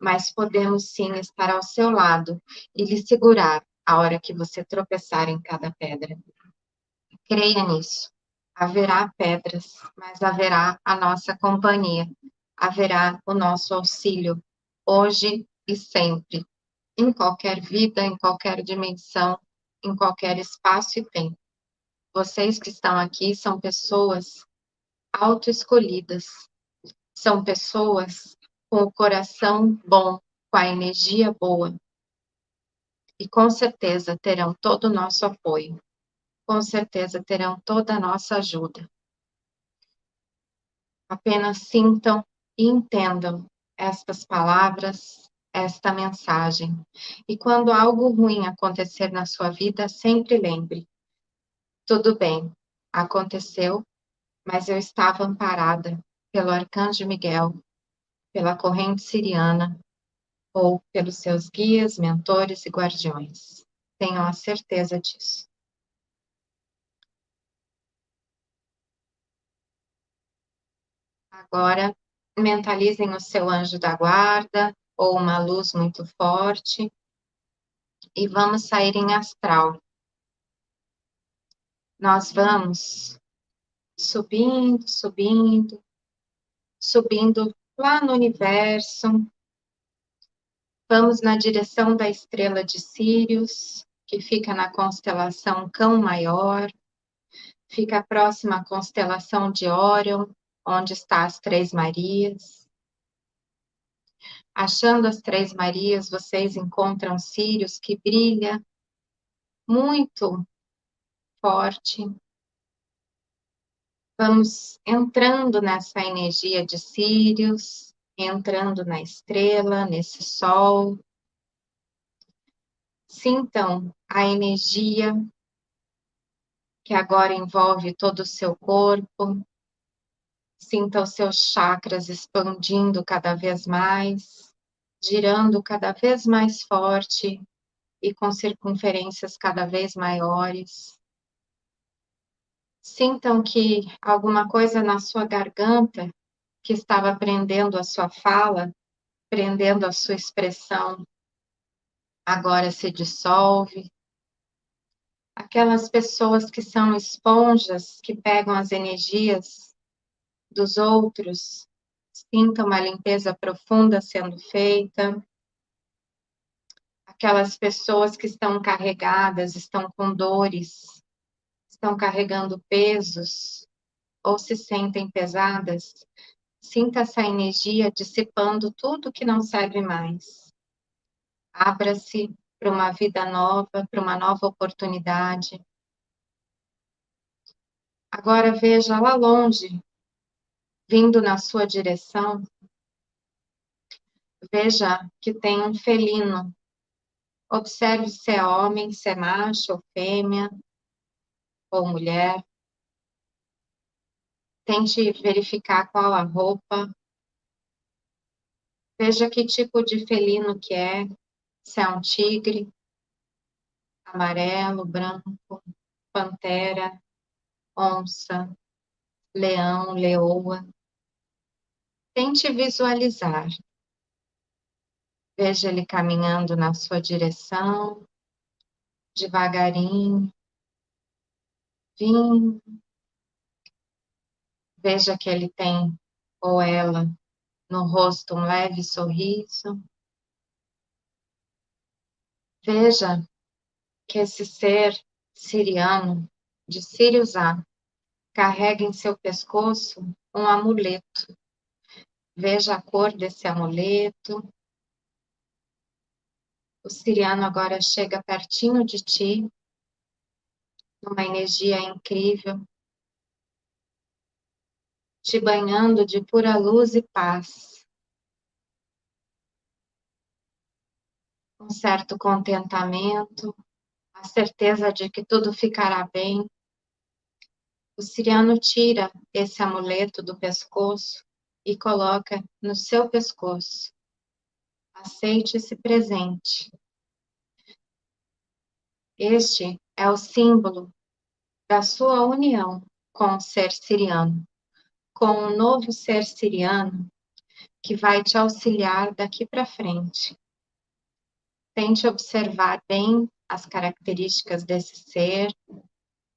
mas podemos sim estar ao seu lado e lhe segurar a hora que você tropeçar em cada pedra. Creia nisso. Haverá pedras, mas haverá a nossa companhia, haverá o nosso auxílio, hoje e sempre, em qualquer vida, em qualquer dimensão, em qualquer espaço e tempo. Vocês que estão aqui são pessoas autoescolhidas, são pessoas com o coração bom, com a energia boa. E com certeza terão todo o nosso apoio. Com certeza terão toda a nossa ajuda. Apenas sintam e entendam estas palavras, esta mensagem. E quando algo ruim acontecer na sua vida, sempre lembre: tudo bem, aconteceu, mas eu estava amparada pelo arcanjo Miguel, pela corrente siriana ou pelos seus guias, mentores e guardiões. Tenham a certeza disso. Agora, mentalizem o seu anjo da guarda ou uma luz muito forte e vamos sair em astral. Nós vamos subindo, subindo, subindo lá no universo. Vamos na direção da estrela de Sírios, que fica na constelação Cão Maior, fica próxima à constelação de Órion, onde está as Três Marias. Achando as Três Marias, vocês encontram Sírios que brilha muito forte, Vamos entrando nessa energia de Sírios, entrando na estrela, nesse sol. Sintam a energia que agora envolve todo o seu corpo. Sinta os seus chakras expandindo cada vez mais, girando cada vez mais forte e com circunferências cada vez maiores. Sintam que alguma coisa na sua garganta que estava prendendo a sua fala, prendendo a sua expressão, agora se dissolve. Aquelas pessoas que são esponjas, que pegam as energias dos outros, sintam uma limpeza profunda sendo feita. Aquelas pessoas que estão carregadas, estão com dores, estão carregando pesos ou se sentem pesadas, sinta essa energia dissipando tudo que não serve mais. Abra-se para uma vida nova, para uma nova oportunidade. Agora veja lá longe, vindo na sua direção, veja que tem um felino. Observe se é homem, se é macho ou fêmea, ou mulher. Tente verificar qual a roupa. Veja que tipo de felino que é, se é um tigre, amarelo, branco, pantera, onça, leão, leoa. Tente visualizar. Veja ele caminhando na sua direção, devagarinho, vinho. Veja que ele tem, ou ela, no rosto um leve sorriso. Veja que esse ser siriano, de Sirius A, carrega em seu pescoço um amuleto. Veja a cor desse amuleto. O siriano agora chega pertinho de ti uma energia incrível, te banhando de pura luz e paz. Um certo contentamento, a certeza de que tudo ficará bem. O siriano tira esse amuleto do pescoço e coloca no seu pescoço. Aceite esse presente. Este é o símbolo da sua união com o ser siriano, com um novo ser siriano que vai te auxiliar daqui para frente. Tente observar bem as características desse ser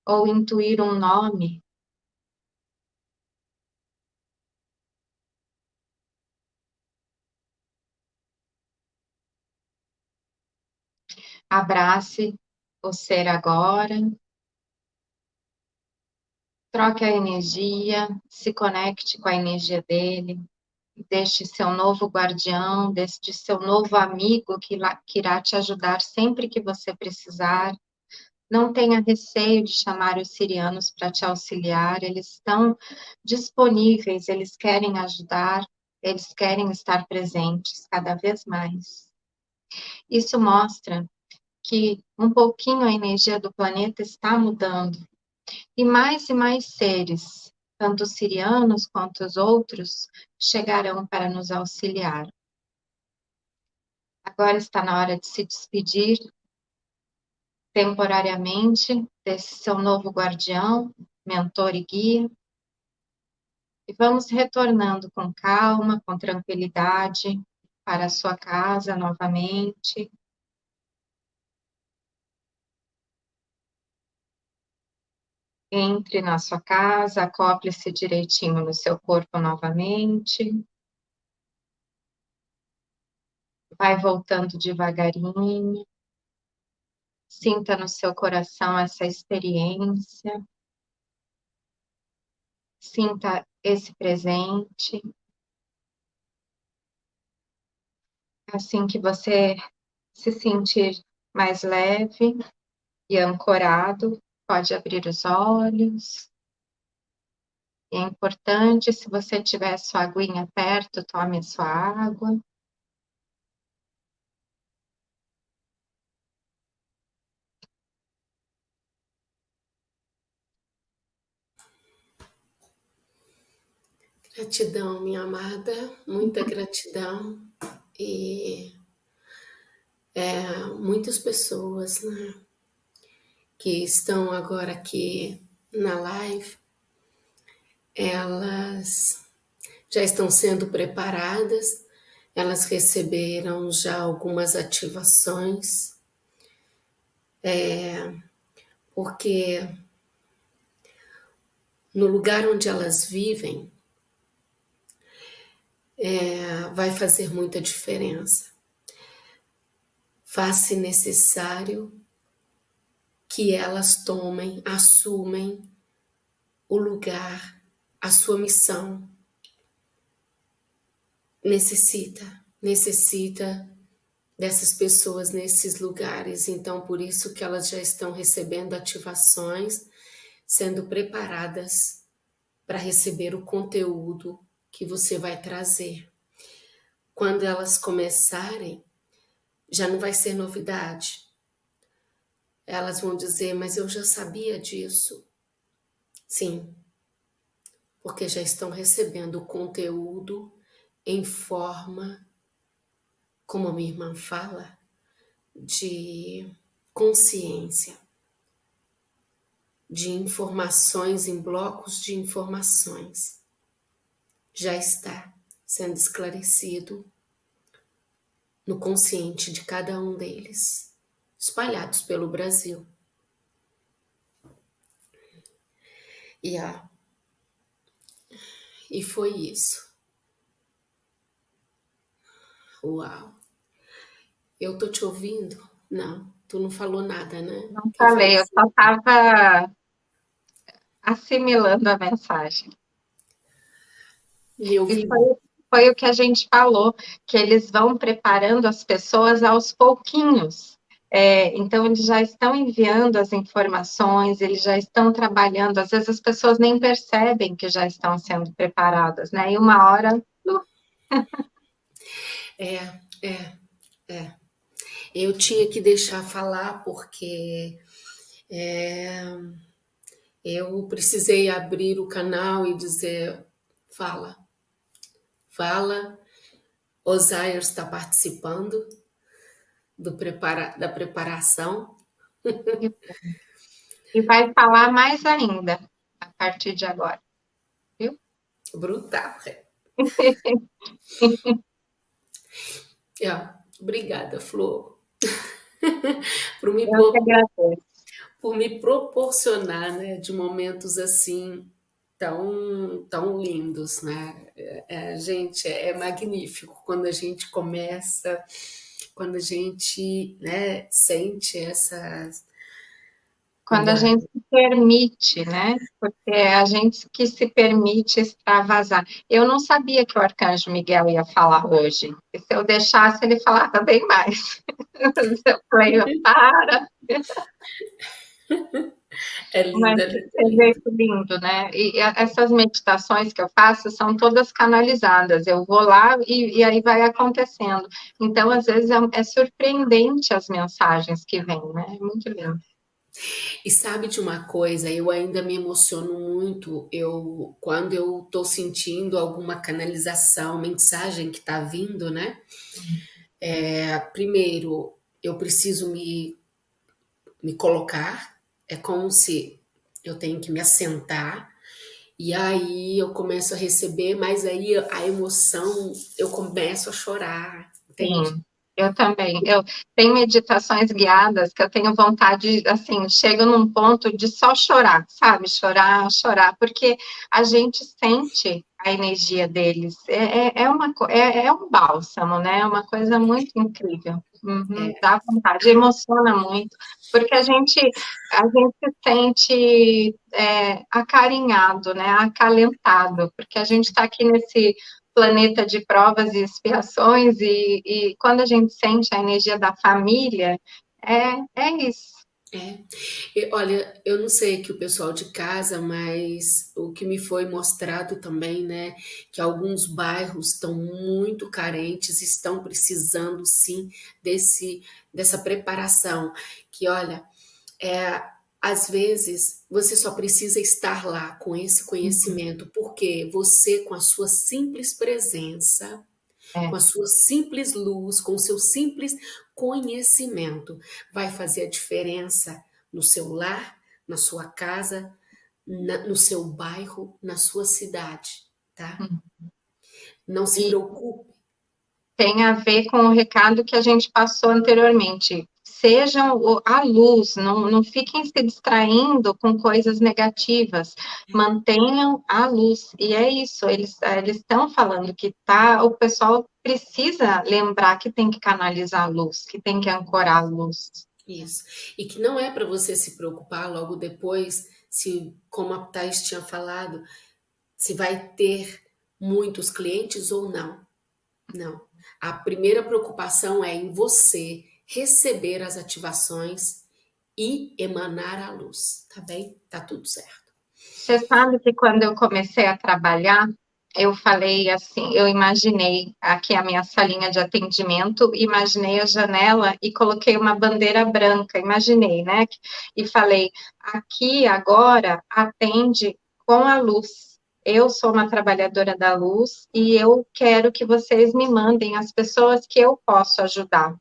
ou intuir um nome abrace o ser agora. Troque a energia, se conecte com a energia dele. deste seu novo guardião, deste seu novo amigo que, que irá te ajudar sempre que você precisar. Não tenha receio de chamar os sirianos para te auxiliar, eles estão disponíveis, eles querem ajudar, eles querem estar presentes cada vez mais. Isso mostra que um pouquinho a energia do planeta está mudando. E mais e mais seres, tanto os sirianos quanto os outros, chegarão para nos auxiliar. Agora está na hora de se despedir temporariamente desse seu novo guardião, mentor e guia. E vamos retornando com calma, com tranquilidade para a sua casa novamente. Entre na sua casa, acople-se direitinho no seu corpo novamente. Vai voltando devagarinho. Sinta no seu coração essa experiência. Sinta esse presente. Assim que você se sentir mais leve e ancorado, pode abrir os olhos. É importante, se você tiver sua aguinha perto, tome sua água. Gratidão, minha amada, muita gratidão. E é, muitas pessoas né, que estão agora aqui na live, elas já estão sendo preparadas, elas receberam já algumas ativações, é, porque no lugar onde elas vivem, é, vai fazer muita diferença. Faz-se necessário que elas tomem, assumem o lugar, a sua missão. Necessita, necessita dessas pessoas nesses lugares. Então, por isso que elas já estão recebendo ativações, sendo preparadas para receber o conteúdo que você vai trazer. Quando elas começarem, já não vai ser novidade. Elas vão dizer, mas eu já sabia disso. Sim, porque já estão recebendo o conteúdo em forma, como a minha irmã fala, de consciência, de informações em blocos de informações. Já está sendo esclarecido no consciente de cada um deles, espalhados pelo Brasil. E, a, e foi isso. Uau! Eu tô te ouvindo? Não, tu não falou nada, né? Não falei, eu só estava assimilando a mensagem. E eu vi... foi, foi o que a gente falou, que eles vão preparando as pessoas aos pouquinhos. É, então, eles já estão enviando as informações, eles já estão trabalhando. Às vezes, as pessoas nem percebem que já estão sendo preparadas, né? E uma hora. é, é, é. Eu tinha que deixar falar, porque é, eu precisei abrir o canal e dizer: fala, fala. Osair está participando do prepara, da preparação. E vai falar mais ainda a partir de agora. Viu? Brutal. é, obrigada, Flor. por, me, por, por me proporcionar né, de momentos assim tão, tão lindos, né? É, é, gente, é magnífico quando a gente começa, quando a gente né, sente essas quando a gente se permite, né? Porque é a gente que se permite extravasar. Eu não sabia que o Arcanjo Miguel ia falar hoje. E se eu deixasse, ele falava bem mais. eu falei, para. É lindo. Mas, é lindo, né? E essas meditações que eu faço são todas canalizadas. Eu vou lá e, e aí vai acontecendo. Então, às vezes, é, é surpreendente as mensagens que vêm, né? É muito lindo. E sabe de uma coisa, eu ainda me emociono muito, eu quando eu tô sentindo alguma canalização, mensagem que tá vindo, né? É, primeiro, eu preciso me, me colocar, é como se eu tenho que me assentar, e aí eu começo a receber, mas aí a emoção, eu começo a chorar, entende? Sim. Eu também. Eu tenho meditações guiadas que eu tenho vontade, assim, chego num ponto de só chorar, sabe? Chorar, chorar, porque a gente sente a energia deles. É, é, é uma, é, é um bálsamo, né? É uma coisa muito incrível. Uhum, é. Dá vontade, emociona muito, porque a gente, a gente se sente é, acarinhado, né? Acalentado, porque a gente está aqui nesse planeta de provas e expiações, e, e quando a gente sente a energia da família, é, é isso. É. E, olha, eu não sei que o pessoal de casa, mas o que me foi mostrado também, né, que alguns bairros estão muito carentes, estão precisando sim desse dessa preparação, que olha, é, às vezes, você só precisa estar lá com esse conhecimento, porque você, com a sua simples presença, é. com a sua simples luz, com o seu simples conhecimento, vai fazer a diferença no seu lar, na sua casa, na, no seu bairro, na sua cidade, tá? Uhum. Não se preocupe. Tem a ver com o recado que a gente passou anteriormente sejam a luz, não, não fiquem se distraindo com coisas negativas, mantenham a luz, e é isso, eles eles estão falando que tá, o pessoal precisa lembrar que tem que canalizar a luz, que tem que ancorar a luz. Isso, e que não é para você se preocupar logo depois, se, como a Thais tinha falado, se vai ter muitos clientes ou não, não. A primeira preocupação é em você, receber as ativações e emanar a luz, tá bem? Tá tudo certo. Você sabe que quando eu comecei a trabalhar, eu falei assim, eu imaginei aqui a minha salinha de atendimento, imaginei a janela e coloquei uma bandeira branca, imaginei, né? E falei, aqui agora atende com a luz. Eu sou uma trabalhadora da luz e eu quero que vocês me mandem as pessoas que eu posso ajudar.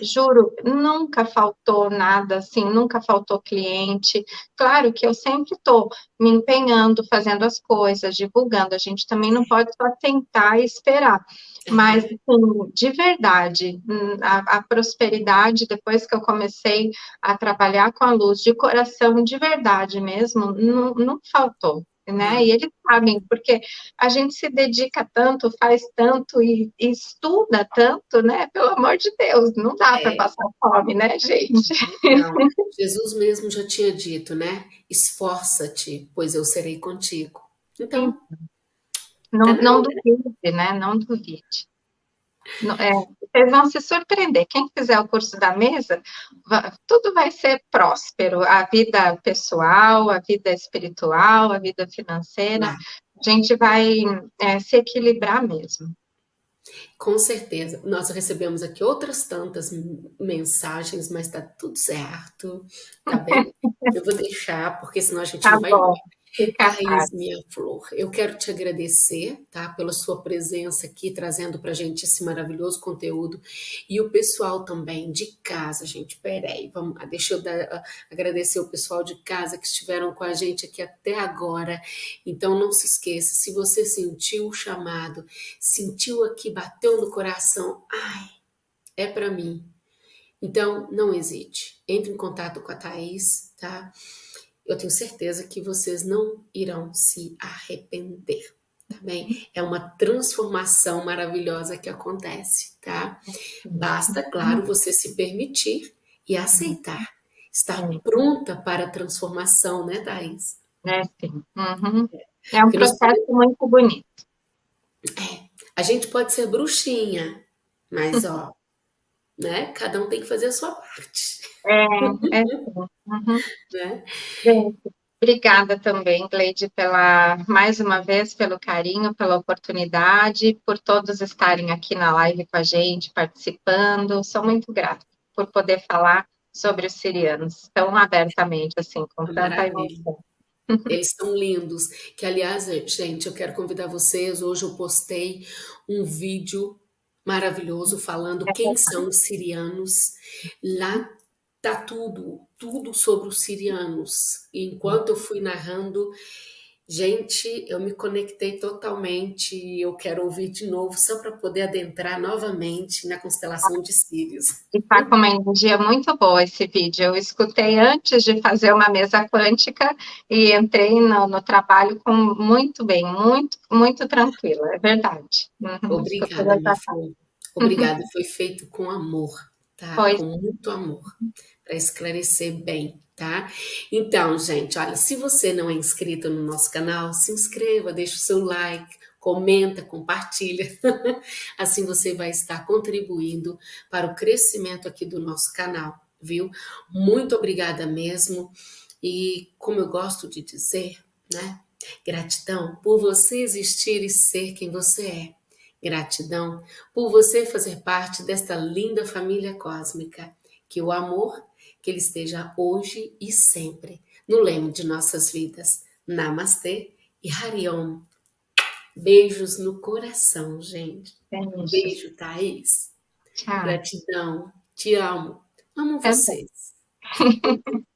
Juro, nunca faltou nada assim, nunca faltou cliente. Claro que eu sempre estou me empenhando, fazendo as coisas, divulgando. A gente também não pode só tentar e esperar. Mas, assim, de verdade, hum, a, a, prosperidade, depois que eu comecei a trabalhar com a luz, de coração, de verdade mesmo, não, não faltou né? E eles sabem, porque a gente se dedica tanto, faz tanto e, e estuda tanto, né? Pelo amor de Deus, não dá é. para passar fome, né, gente? Não. Jesus mesmo já tinha dito, né? Esforça-te, pois eu serei contigo. Então, não, tá não duvide, né? Não duvide. É, vocês vão se surpreender. Quem fizer o curso da mesa, tudo vai ser próspero. A vida pessoal, a vida espiritual, a vida financeira. A gente vai é, se equilibrar mesmo. Com certeza. Nós recebemos aqui outras tantas mensagens, mas tá tudo certo, tá bem? Eu vou deixar, porque senão a gente tá não vai bom. Thaís, minha flor, eu quero te agradecer, tá, pela sua presença aqui, trazendo pra gente esse maravilhoso conteúdo, e o pessoal também de casa, gente, peraí, vamos, ah, deixa eu dar, uh, agradecer o pessoal de casa que estiveram com a gente aqui até agora, então não se esqueça, se você sentiu o chamado, sentiu aqui, bateu no coração, ai, é para mim, então não hesite, entre em contato com a Thaís, tá, eu tenho certeza que vocês não irão se arrepender, tá bem? É uma transformação maravilhosa que acontece, tá? Basta, claro, você se permitir e aceitar. estar pronta para a transformação, né, Thais? É, sim. Uhum. É um processo muito bonito. É, a gente pode ser bruxinha, mas, ó, né, cada um tem que fazer a sua parte. É, é. Uhum. Né? Obrigada também, Gleide, pela, mais uma vez, pelo carinho, pela oportunidade, por todos estarem aqui na live com a gente, participando. Sou muito grata por poder falar sobre os sirianos tão abertamente, assim, com tanta emoção. Eles são lindos. Que, aliás, gente, eu quero convidar vocês. Hoje eu postei um vídeo maravilhoso falando quem são os sirianos. Lá tá tudo, tudo sobre os sirianos. E enquanto eu fui narrando, Gente, eu me conectei totalmente e eu quero ouvir de novo só para poder adentrar novamente na constelação de Sírios. E tá com uma energia muito boa esse vídeo. Eu escutei antes de fazer uma mesa quântica e entrei no, no trabalho com muito bem, muito, muito tranquilo, é verdade. Uhum, Obrigada, flor. Obrigada, foi feito com amor, tá? Foi. Com muito amor, para esclarecer bem tá? Então, gente, olha, se você não é inscrito no nosso canal, se inscreva, deixa o seu like, comenta, compartilha. assim você vai estar contribuindo para o crescimento aqui do nosso canal, viu? Muito obrigada mesmo. E como eu gosto de dizer, né? Gratidão por você existir e ser quem você é. Gratidão por você fazer parte desta linda família cósmica. Que o amor que ele esteja hoje e sempre no leme de nossas vidas. Namastê e Hariom. Beijos no coração, gente. Beijo, Beijo Thaís. Tchau. Gratidão. Te amo. Amo vocês.